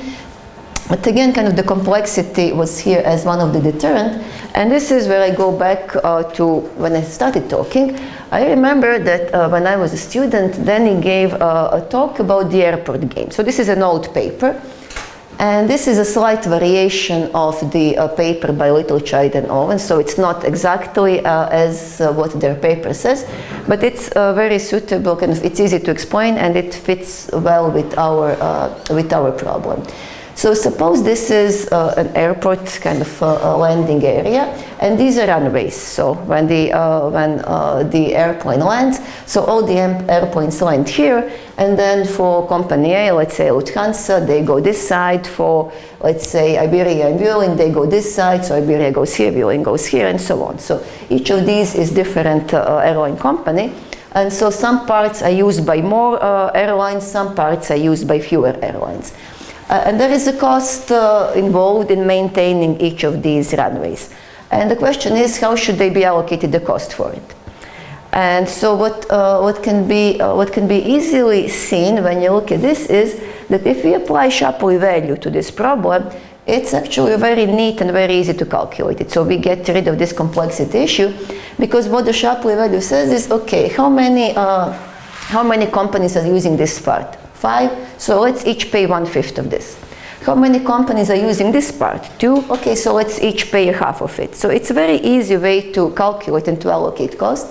But again, kind of the complexity was here as one of the deterrent. And this is where I go back uh, to when I started talking. I remember that uh, when I was a student, he gave uh, a talk about the airport game. So this is an old paper. And this is a slight variation of the uh, paper by Littlechild and Owen, so it's not exactly uh, as uh, what their paper says, but it's uh, very suitable, kind of, it's easy to explain and it fits well with our, with our problem. So suppose this is an airport kind of landing area and these are runways. So when the, uh, when, uh, the airplane lands, so all the airplanes land here and then for company A, let's say Lufthansa, they go this side. For let's say Iberia and Vueling, they go this side. So Iberia goes here, Vueling goes here and so on. So each of these is different uh, airline company. And so some parts are used by more uh, airlines, some parts are used by fewer airlines. Uh, and there is a cost uh, involved in maintaining each of these runways. And the question is, how should they be allocated the cost for it? And so what, uh, what, can be, uh, what can be easily seen when you look at this is that if we apply Shapley value to this problem, it's actually very neat and very easy to calculate it. So we get rid of this complexity issue because what the Shapley value says is, okay, how many, uh, how many companies are using this part? Five, so let's each pay one-fifth of this. How many companies are using this part? Two, okay, so let's each pay half of it. So it's a very easy way to calculate and to allocate cost.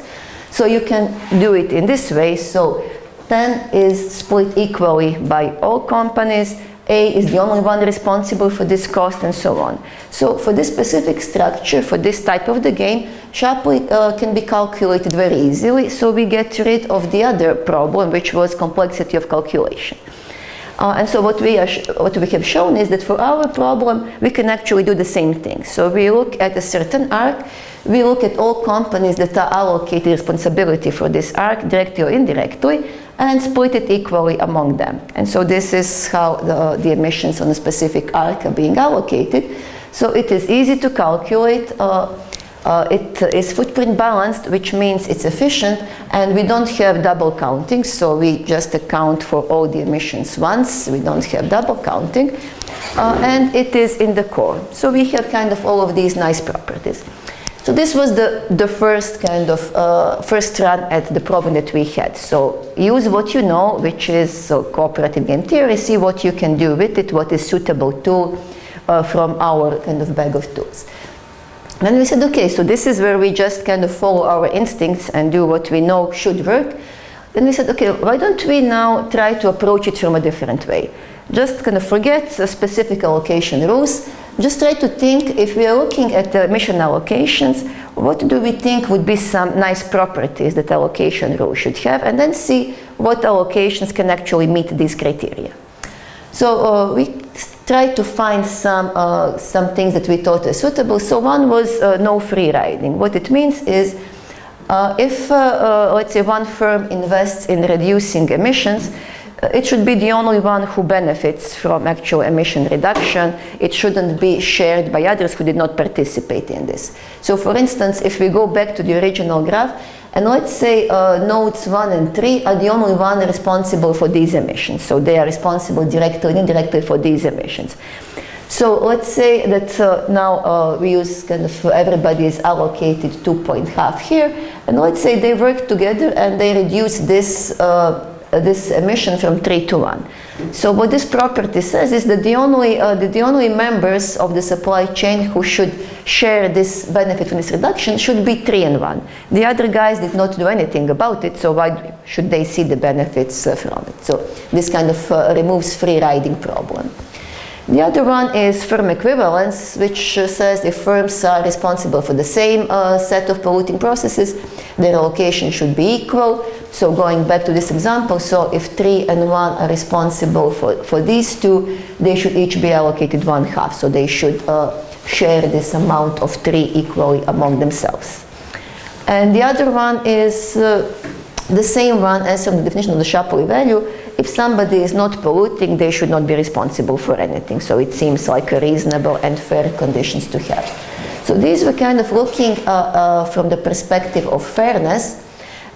So you can do it in this way. So 10 is split equally by all companies. A is the only one responsible for this cost and so on. So for this specific structure, for this type of the game, Shapley uh, can be calculated very easily. So we get rid of the other problem, which was complexity of calculation. Uh, and so what we, what we have shown is that for our problem, we can actually do the same thing. So we look at a certain arc, we look at all companies that are allocated responsibility for this arc, directly or indirectly, and split it equally among them. And so this is how the, the emissions on a specific arc are being allocated. So it is easy to calculate. Uh, uh, it is footprint balanced, which means it's efficient, and we don't have double counting, so we just account for all the emissions once, we don't have double counting, uh, and it is in the core. So we have kind of all of these nice properties. So this was the, the first kind of, uh, first run at the problem that we had. So use what you know, which is so cooperative game theory, see what you can do with it, what is suitable tool uh, from our kind of bag of tools. Then we said, okay, so this is where we just kind of follow our instincts and do what we know should work. Then we said, okay, why don't we now try to approach it from a different way? Just kind of forget the specific allocation rules. Just try to think, if we are looking at the mission allocations, what do we think would be some nice properties that allocation rule should have, and then see what allocations can actually meet these criteria. So uh, we tried to find some, uh, some things that we thought are suitable. So one was uh, no free riding. What it means is uh, if, uh, uh, let's say, one firm invests in reducing emissions, it should be the only one who benefits from actual emission reduction. It shouldn't be shared by others who did not participate in this. So for instance, if we go back to the original graph, and let's say uh, nodes 1 and 3 are the only one responsible for these emissions. So they are responsible directly and indirectly for these emissions. So let's say that uh, now uh, we use kind of everybody is allocated 2.5 here. And let's say they work together and they reduce this uh, this emission from 3 to 1. So what this property says is that the only, uh, the, only members of the supply chain who should share this benefit from this reduction should be 3 and 1. The other guys did not do anything about it, so why should they see the benefits uh, from it? So this kind of uh, removes free riding problem. The other one is firm equivalence, which uh, says if firms are responsible for the same uh, set of polluting processes, their allocation should be equal. So going back to this example, so if 3 and 1 are responsible for, for these two, they should each be allocated one half. So they should uh, share this amount of 3 equally among themselves. And the other one is uh, the same one as from the definition of the Shapley value, if somebody is not polluting, they should not be responsible for anything. So it seems like a reasonable and fair conditions to have. So these were kind of looking uh, uh, from the perspective of fairness.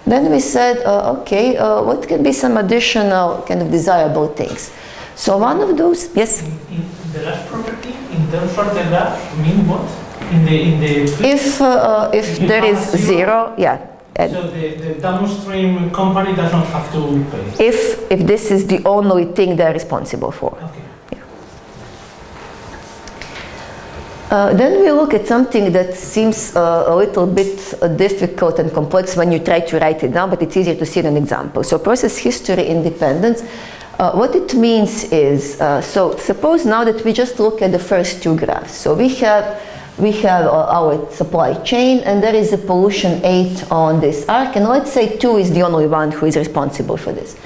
Then we said, uh, okay, uh, what can be some additional kind of desirable things? So one of those, yes? In, in the last property, in terms of the graph, mean what? In the, in the... If, uh, if there is zero? zero, yeah. So the, the downstream company does not have to pay? if, if this is the only thing they're responsible for. Okay. Uh, then we look at something that seems uh, a little bit uh, difficult and complex when you try to write it down, but it's easier to see in an example. So process history independence, uh, what it means is, uh, so suppose now that we just look at the first two graphs. So we have, we have uh, our supply chain and there is a pollution 8 on this arc and let's say 2 is the only one who is responsible for this.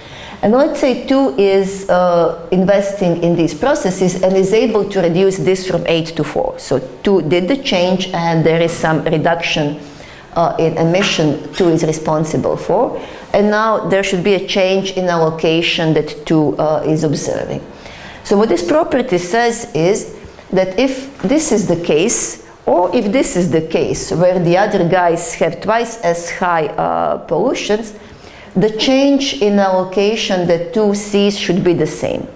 And let's say 2 is uh, investing in these processes and is able to reduce this from 8 to 4. So 2 did the change and there is some reduction uh, in emission 2 is responsible for. And now there should be a change in allocation that 2 uh, is observing. So what this property says is that if this is the case, or if this is the case where the other guys have twice as high uh, pollutions, the change in allocation that 2 sees should be the same.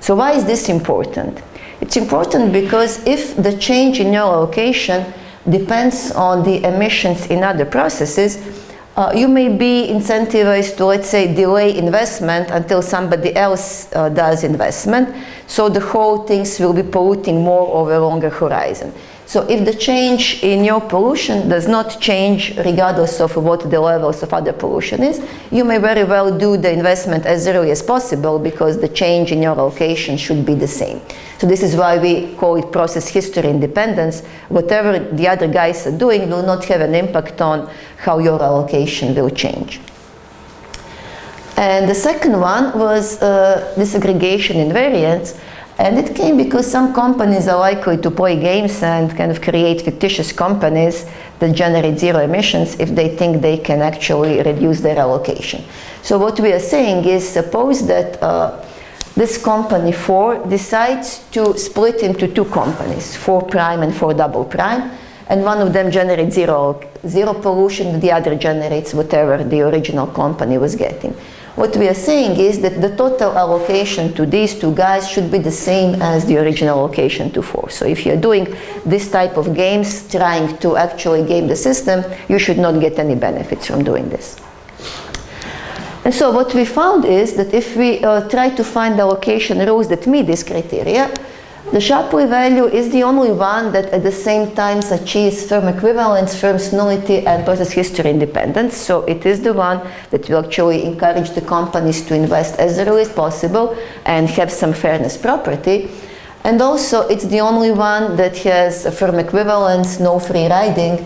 So why is this important? It's important because if the change in your allocation depends on the emissions in other processes, uh, you may be incentivized to, let's say, delay investment until somebody else uh, does investment. So the whole things will be polluting more over a longer horizon. So if the change in your pollution does not change regardless of what the levels of other pollution is, you may very well do the investment as early as possible because the change in your allocation should be the same. So this is why we call it process history independence. Whatever the other guys are doing will not have an impact on how your allocation will change. And the second one was uh, disaggregation invariance. And it came because some companies are likely to play games and kind of create fictitious companies that generate zero emissions if they think they can actually reduce their allocation. So what we are saying is suppose that uh, this company 4 decides to split into two companies, 4 prime and 4 double prime, and one of them generates zero, zero pollution, the other generates whatever the original company was getting. What we are saying is that the total allocation to these two guys should be the same as the original allocation to four. So if you're doing this type of games, trying to actually game the system, you should not get any benefits from doing this. And so what we found is that if we uh, try to find the allocation rules that meet this criteria, the Shapley value is the only one that at the same time achieves firm equivalence, firm nullity and process history independence. So it is the one that will actually encourage the companies to invest as early as possible and have some fairness property. And also it's the only one that has a firm equivalence, no free riding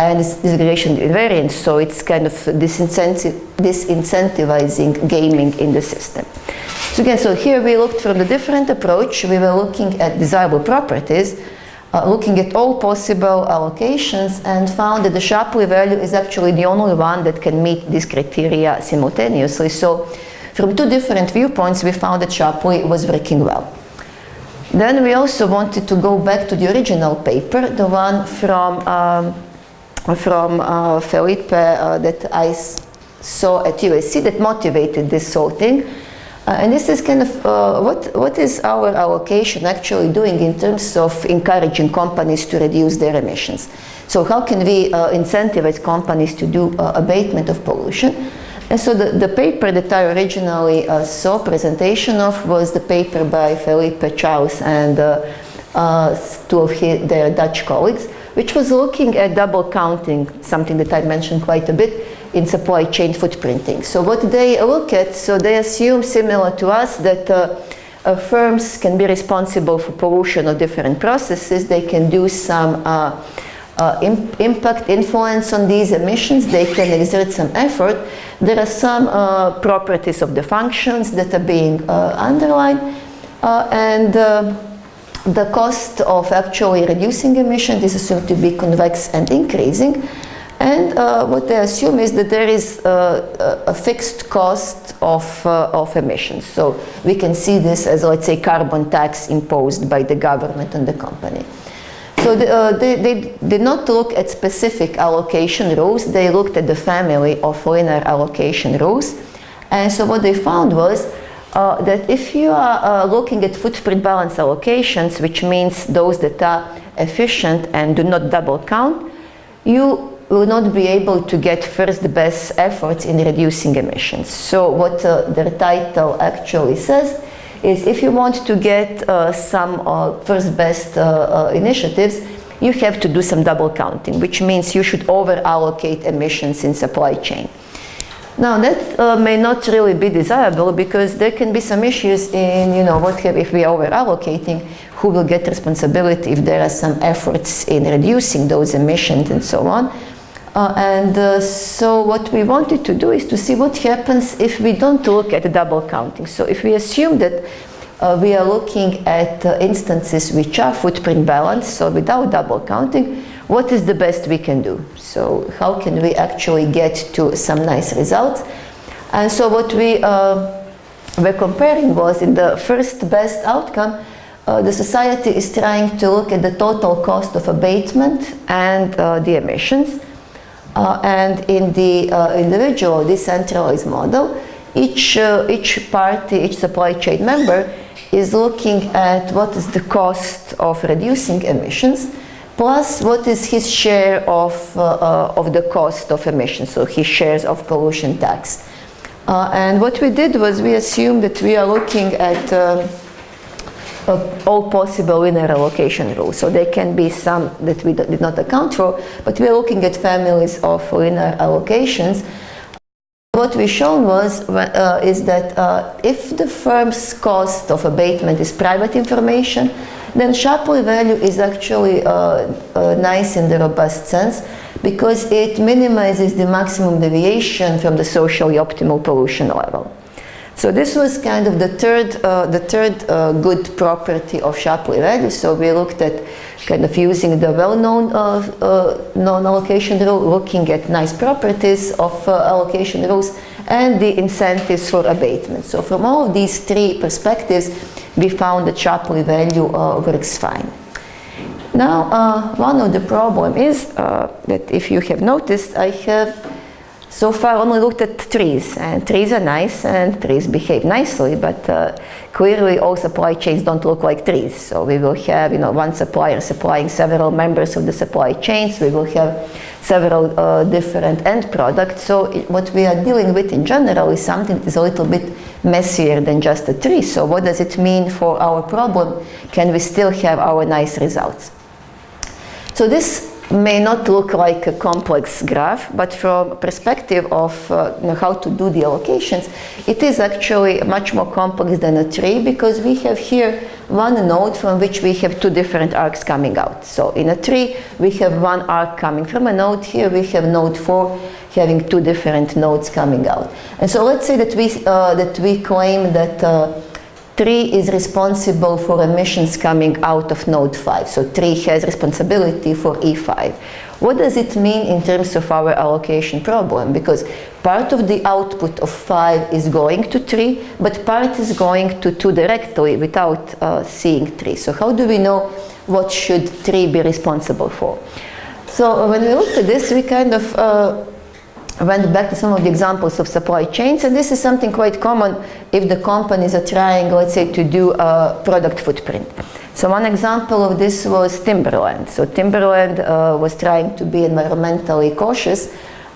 and it's disaggregation invariance. So it's kind of disincentiv disincentivizing gaming in the system. So again, so here we looked from the different approach. We were looking at desirable properties, uh, looking at all possible allocations and found that the Shapley value is actually the only one that can meet these criteria simultaneously. So from two different viewpoints, we found that Shapley was working well. Then we also wanted to go back to the original paper, the one from, um, from uh, Felipe uh, that I saw at USC that motivated this whole thing. Uh, and this is kind of uh, what, what is our allocation actually doing in terms of encouraging companies to reduce their emissions. So how can we uh, incentivize companies to do uh, abatement of pollution? And so the, the paper that I originally uh, saw presentation of was the paper by Felipe Charles and uh, two of his, their Dutch colleagues, which was looking at double counting, something that I mentioned quite a bit, in supply chain footprinting. So what they look at, so they assume similar to us that uh, uh, firms can be responsible for pollution of different processes. They can do some uh, uh imp impact influence on these emissions. They can exert some effort. There are some uh, properties of the functions that are being uh, underlined and the cost of actually reducing emissions is assumed to be convex and increasing. And uh, what they assume is that there is uh, a fixed cost of, uh, of emissions. So we can see this as, let's say, carbon tax imposed by the government on the company. So the, uh, they, they did not look at specific allocation rules, they looked at the family of linear allocation rules. And so what they found was uh, that if you are uh, looking at footprint balance allocations, which means those that are efficient and do not double count, you will not be able to get first best efforts in reducing emissions. So what uh, their title actually says is if you want to get uh, some uh, first best uh, initiatives, you have to do some double counting, which means you should over allocate emissions in supply chain. Now that uh, may not really be desirable because there can be some issues in, you know, what have, if we are over allocating, who will get responsibility if there are some efforts in reducing those emissions and so on. Uh, and uh, so what we wanted to do is to see what happens if we don't look at the double counting. So if we assume that uh, we are looking at uh, instances which are footprint balanced, so without double counting, what is the best we can do? So how can we actually get to some nice results? And so what we uh, were comparing was in the first best outcome, uh, the society is trying to look at the total cost of abatement and the emissions. Uh, and in the uh, individual decentralized model, each, uh, each party, each supply chain member is looking at what is the cost of reducing emissions plus what is his share of, uh, of the cost of emissions, so his shares of pollution tax. Uh, and what we did was we assumed that we are looking at uh, all possible linear allocation rules. So there can be some that we did not account for, but we are looking at families of linear allocations. What we shown was uh, is that uh, if the firm's cost of abatement is private information, then Shapley value is actually uh, uh, nice in the robust sense because it minimizes the maximum deviation from the socially optimal pollution level. So this was kind of the third, uh, the third uh, good property of Shapley value. So we looked at kind of using the well-known uh, uh non-allocation rule, looking at nice properties of allocation rules and the incentives for abatement. So from all of these three perspectives, we found that Shapley value uh, works fine. Now, one of the problem is that if you have noticed, I have so far only looked at trees and trees are nice and trees behave nicely but uh, clearly all supply chains don't look like trees so we will have you know one supplier supplying several members of the supply chains we will have several uh, different end products. So what we are dealing with in general is something that is a little bit messier than just a tree. So what does it mean for our problem? Can we still have our nice results? So this may not look like a complex graph, but from perspective of uh, how to do the allocations, it is actually much more complex than a tree because we have here one node from which we have two different arcs coming out. So in a tree, we have one arc coming from a node. Here we have node 4 having two different nodes coming out. And so let's say that we, uh, that we claim that uh, 3 is responsible for emissions coming out of node 5. So 3 has responsibility for E5. What does it mean in terms of our allocation problem? Because part of the output of 5 is going to 3, but part is going to 2 directly without uh, seeing 3. So how do we know what should 3 be responsible for? So when we look at this, we kind of uh, went back to some of the examples of supply chains and this is something quite common if the companies are trying let's say to do a product footprint. So one example of this was Timberland. So Timberland uh, was trying to be environmentally cautious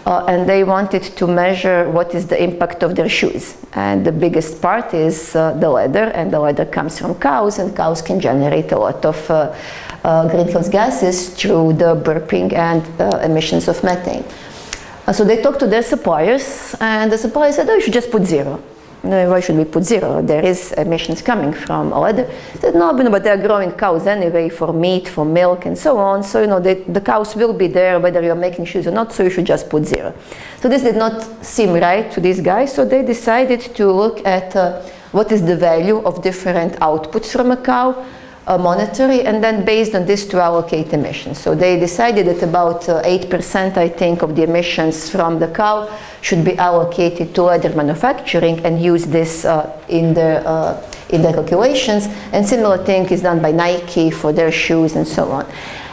uh, and they wanted to measure what is the impact of their shoes. And the biggest part is uh, the leather and the leather comes from cows and cows can generate a lot of uh, uh, greenhouse gases through the burping and uh, emissions of methane. Uh, so they talked to their suppliers and the supplier said, oh, you should just put zero. Why should we put zero? There is emissions coming from. They said, no, but they're growing cows anyway for meat, for milk and so on. So, you know, they, the cows will be there whether you're making shoes or not, so you should just put zero. So this did not seem right to these guys, so they decided to look at uh, what is the value of different outputs from a cow uh, monetary, and then based on this to allocate emissions. So they decided that about 8% I think of the emissions from the cow should be allocated to leather manufacturing and use this uh, in their uh, in their calculations. And similar thing is done by Nike for their shoes and so on.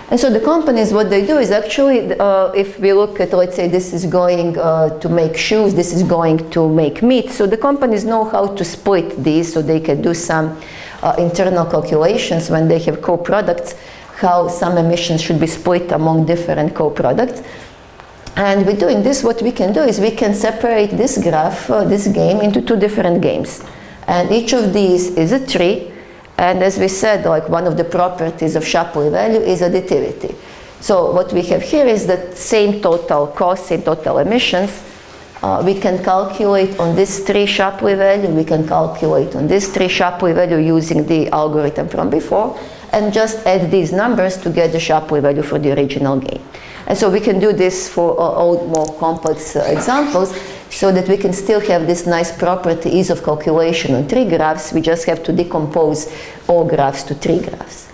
And so the companies, what they do is actually, uh, if we look at, let's say this is going uh, to make shoes, this is going to make meat. So the companies know how to split these so they can do some uh, internal calculations when they have co-products, how some emissions should be split among different co-products. And with doing this, what we can do is we can separate this graph, uh, this game, into two different games. And each of these is a tree, and as we said, like one of the properties of Shapley value is additivity. So what we have here is the same total cost, same total emissions. Uh, we can calculate on this tree Shapley value, we can calculate on this tree Shapley value using the algorithm from before, and just add these numbers to get the Shapley value for the original game. And so we can do this for all more complex uh, examples so that we can still have this nice property ease of calculation on tree graphs. We just have to decompose all graphs to tree graphs.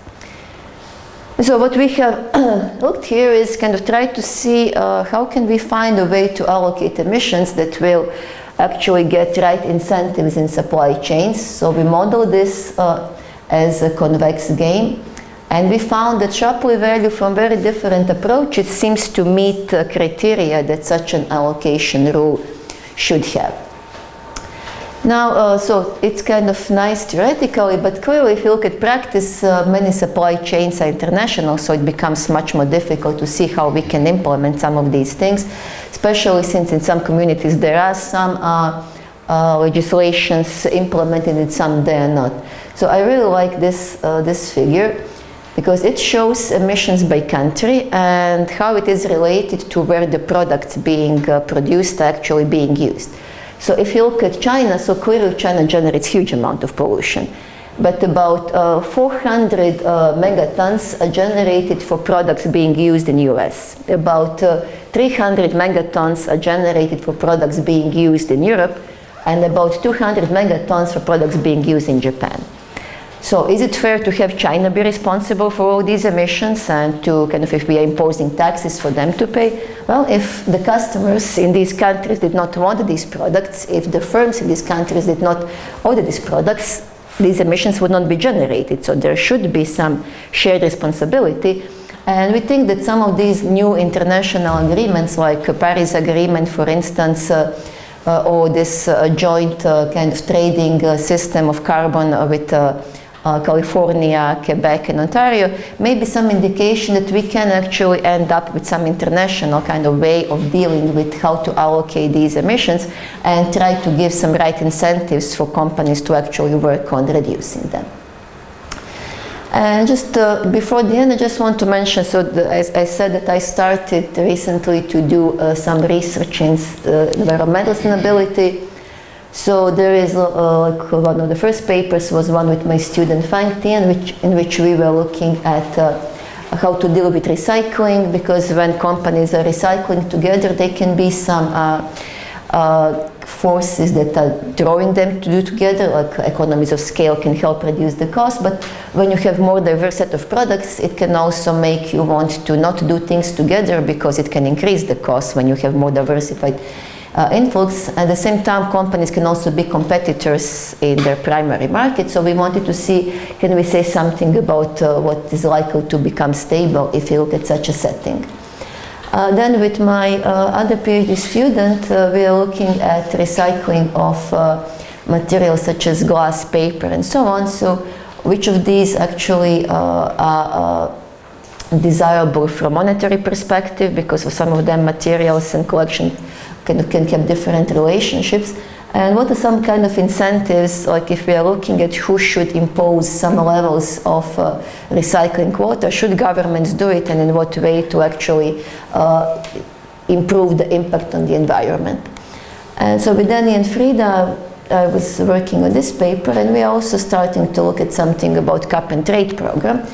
So what we have looked here is kind of try to see uh, how can we find a way to allocate emissions that will actually get right incentives in supply chains. So we model this uh, as a convex game and we found that Shapley value from very different approaches seems to meet criteria that such an allocation rule should have. Now, uh, so it's kind of nice theoretically, but clearly if you look at practice, uh, many supply chains are international, so it becomes much more difficult to see how we can implement some of these things, especially since in some communities there are some uh, uh legislations implemented and some they are not. So I really like this, uh, this figure because it shows emissions by country and how it is related to where the products being uh, produced are actually being used. So if you look at China, so clearly China generates huge amount of pollution. But about uh, 400 uh, megatons are generated for products being used in US. About uh, 300 megatons are generated for products being used in Europe and about 200 megatons for products being used in Japan. So is it fair to have China be responsible for all these emissions and to kind of if we are imposing taxes for them to pay? Well, if the customers in these countries did not want these products, if the firms in these countries did not order these products, these emissions would not be generated. So there should be some shared responsibility. And we think that some of these new international agreements, like Paris Agreement, for instance, uh, uh, or this uh, joint uh, kind of trading uh, system of carbon with uh, California, Quebec and Ontario, maybe some indication that we can actually end up with some international kind of way of dealing with how to allocate these emissions and try to give some right incentives for companies to actually work on reducing them. And just uh, before the end, I just want to mention, so the, as I said that I started recently to do uh, some research in uh, environmental sustainability so there is uh, like one of the first papers was one with my student Fang Tian, which, in which we were looking at uh, how to deal with recycling because when companies are recycling together there can be some uh, uh, forces that are drawing them to do together like economies of scale can help reduce the cost. But when you have more diverse set of products it can also make you want to not do things together because it can increase the cost when you have more diversified uh, influx. At the same time, companies can also be competitors in their primary market. So we wanted to see, can we say something about uh, what is likely to become stable if you look at such a setting. Uh, then with my uh, other PhD student, uh, we are looking at recycling of uh, materials such as glass, paper, and so on. So which of these actually are desirable from monetary perspective because for some of them materials and collection can, can have different relationships. And what are some kind of incentives like if we are looking at who should impose some levels of uh, recycling quota should governments do it and in what way to actually uh, improve the impact on the environment? And so with Danny and Frieda I was working on this paper and we are also starting to look at something about cap and trade program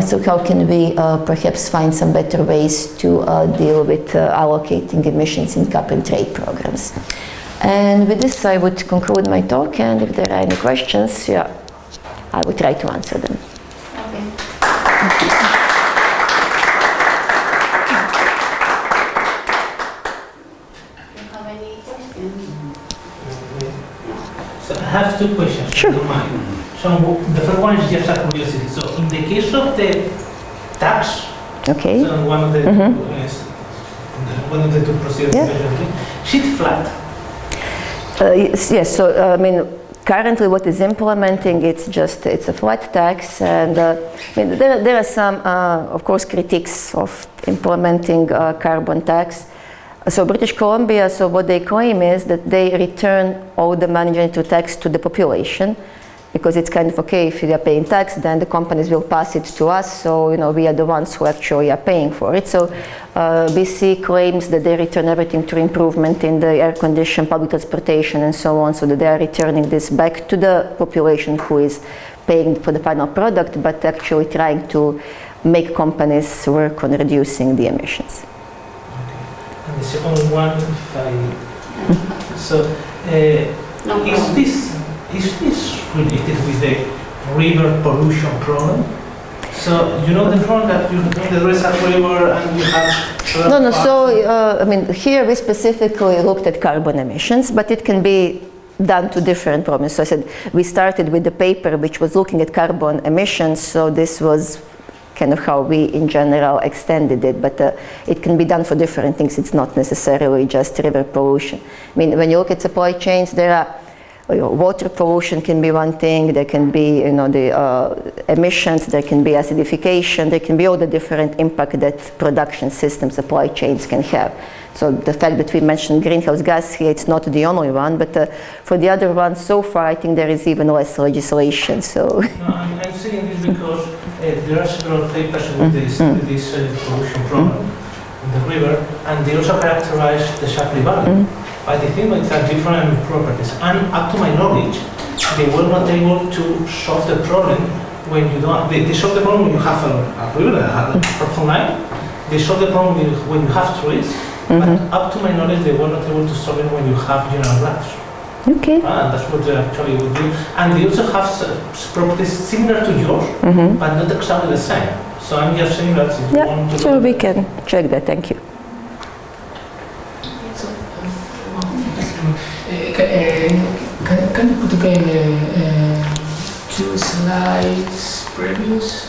so how can we uh, perhaps find some better ways to uh, deal with uh, allocating emissions in cap and trade programs? And with this I would conclude my talk and if there are any questions, yeah, I will try to answer them. Do you have any questions? So I have two questions. Sure. If you don't mind. So the first one is just a curiosity. So in the case of the tax, Okay. so one of the, Mhm. yes, one of the two procedures, Yeah. sheet flat. Uh, yes, yes, so uh, I mean, currently what is implementing, it's just, it's a flat tax and uh, I mean, there, there are some, uh, of course, critiques of implementing uh, carbon tax. So British Columbia, so what they claim is that they return all the management to tax to the population because it's kind of okay if you are paying tax then the companies will pass it to us. So you know we are the ones who actually are paying for it. So uh, BC claims that they return everything to improvement in the air condition public transportation and so on. So that they are returning this back to the population who is paying for the final product but actually trying to make companies work on reducing the emissions. And the second one, if I, so uh, No is problem. this is this related with the river pollution problem? So you know the problem that you know there is a river and you have. No, no, so, uh, I mean, here we specifically looked at carbon emissions, but it can be done to different problems. So I said, we started with the paper which was looking at carbon emissions, so this was kind of how we in general extended it, but uh, it can be done for different things. It's not necessarily just river pollution. I mean, when you look at supply chains, there are water pollution can be one thing, there can be you know, the uh, emissions, there can be acidification, there can be all the different impact that production systems, supply chains can have. So the fact that we mentioned greenhouse gas here, it's not the only one, but uh, for the other ones, so far I think there is even less legislation. So No, I'm, I'm saying this because uh, there are several papers with this, with this uh, pollution problem in the river, and they also characterize the Shapley value. But the think it has different properties. And up to my knowledge, they were not able to solve the problem when you don't. They, they solve the problem when you have a, a river, a, a proper line. They solve the problem when you, when you have trees. But up to my knowledge, they were not able to solve it when you have general graphs. okay. Ah, that's what they actually would do. And they also have properties similar to yours, Mhm. but not exactly the same. So I'm just saying that if you Yeah, want to so we can check that. Thank you. You put again uh, uh, two slides previous?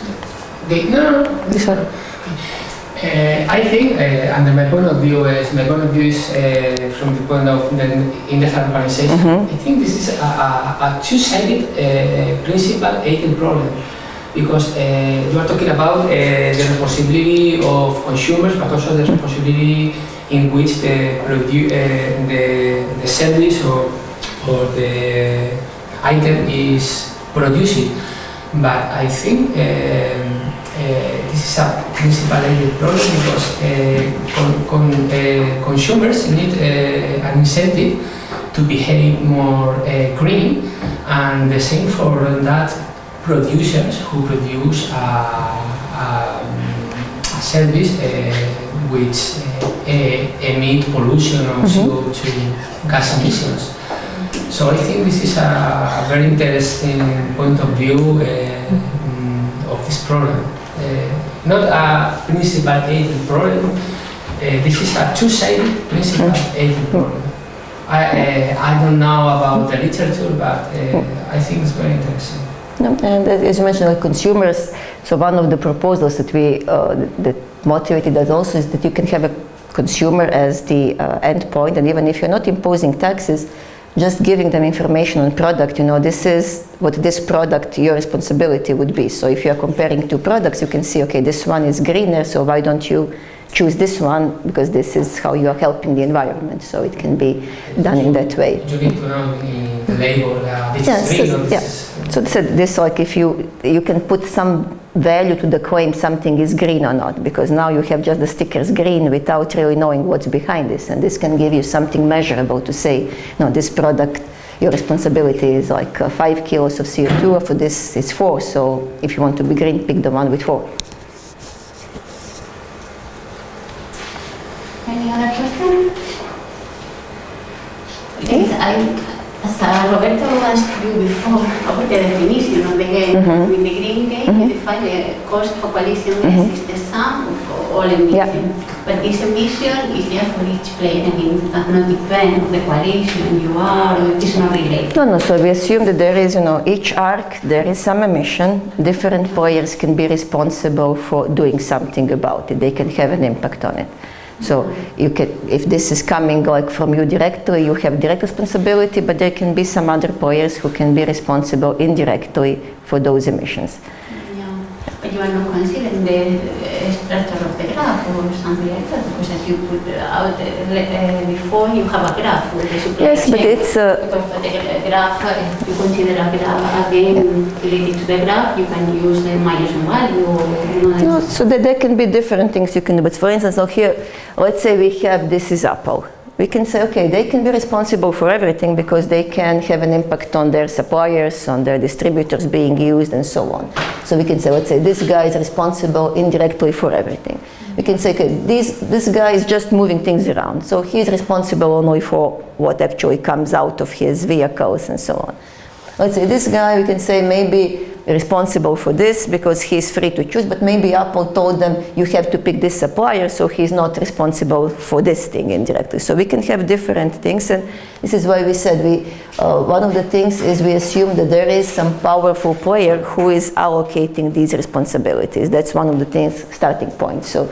The, no, no, this one. Uh, I think, uh, under my point of view, is my point of view is uh, from the point of the industrial organization. Mhm. I think this is a, a, a two-sided uh, principal agent problem because uh, you are talking about uh, the responsibility of consumers, but also the responsibility in which the produ- uh, the, the service or, or the item is producing. But I think um, uh, this is a principal problem because uh, con- con- uh, consumers need uh, an incentive to behave more green, and the same for that producers who produce a, a, a service which uh, emit pollution or CO2 gas emissions. So I think this is a very interesting point of view uh, mm, of this problem. Uh, not a principal agent problem, uh, this is a two-sided principal agent problem. I, uh, I don't know about the literature, but uh, I think it's very interesting. No, and as you mentioned, like consumers, so one of the proposals that we uh, that motivated us also is that you can have a consumer as the uh, end point, and even if you're not imposing taxes, just giving them information on product, you know, this is what this product, your responsibility would be. So if you are comparing two products, you can see, okay, this one is greener, so why don't you choose this one because this is how you are helping the environment. So it can be done in that way. You need to know in the label uh, this Yes, is green or yes, this yeah. is So this, this like if you you can put some value to the claim something is green or not because now you have just the stickers green without really knowing what's behind this and this can give you something measurable to say no this product your responsibility is like uh, five kilos of CO2 for this is four so if you want to be green pick the one with four. Any other question? Yes, I, As uh, Roberto asked you before about the definition of the game, Mm-hmm. in the green game, you define the cost for coalition gas is the sum of all emission. But this emission is just for each player, I mean, it does not depend on the coalition you are, or it is not related. No, no, so we assume that there is, you know, each arc, there is some emission. Different players can be responsible for doing something about it. They can have an impact on it. So you can, if this is coming like from you directly, you have direct responsibility, but there can be some other players who can be responsible indirectly for those emissions. Yeah, but you are not considering the uh, or something like that, because as you put out uh, before, you have a graph with the supply Yes, but it's, the graph, uh, if you consider a graph, a game related to the graph, you can use the Myerson value or, No, so that there can be different things you can do. But for instance, now here, let's say we have this is Apple. We can say, okay, they can be responsible for everything because they can have an impact on their suppliers, on their distributors being used, and so on. So we can say, let's say this guy is responsible indirectly for everything. We can say, okay, this, this guy is just moving things around. So he's responsible only for what actually comes out of his vehicles and so on. Let's say this guy, we can say maybe responsible for this because he's free to choose, but maybe Apple told them you have to pick this supplier, so he's not responsible for this thing indirectly. So we can have different things, and this is why we said we. Uh, one of the things is we assume that there is some powerful player who is allocating these responsibilities. That's one of the things starting point. So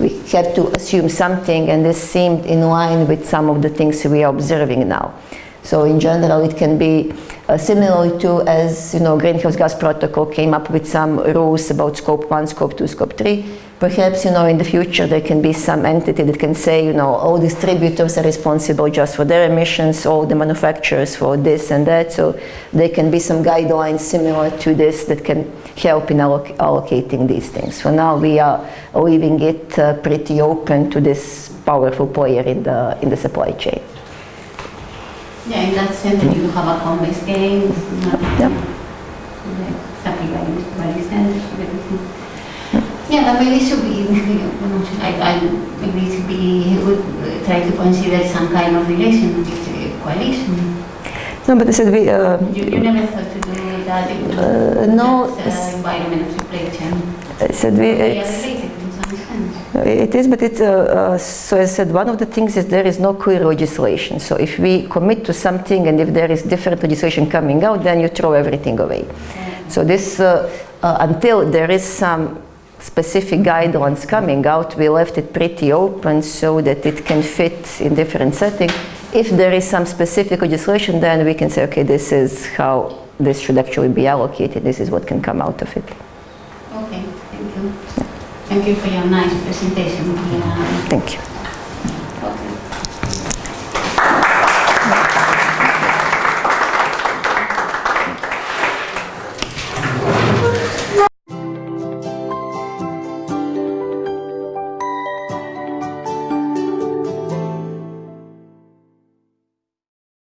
we have to assume something, and this seemed in line with some of the things we are observing now. So in general, it can be uh, similar to as you know, greenhouse gas protocol came up with some rules about scope one, scope two, scope three. Perhaps you know in the future there can be some entity that can say you know all distributors are responsible just for their emissions, all the manufacturers for this and that. So there can be some guidelines similar to this that can help in alloc- allocating these things. For now, we are leaving it uh, pretty open to this powerful player in the in the supply chain. Yeah, in that sense, you have a home-based game, not Yeah. like something like this, sense. Yeah, but maybe it should be, I, I, maybe it should be, would try to consider some kind of relation with the coalition. No, but I said we. Uh, You, you never thought to do that in Uh, no, that, uh, environment of supply chain? I said we. It's, related in some sense. It is, but it's, uh, uh, so I said, one of the things is there is no clear legislation. So if we commit to something and if there is different legislation coming out, then you throw everything away. So this, uh, uh, until there is some specific guidelines coming out, we left it pretty open so that it can fit in different settings. If there is some specific legislation, then we can say, okay, this is how this should actually be allocated. This is what can come out of it. Thank you. For your nice presentation. Thank you.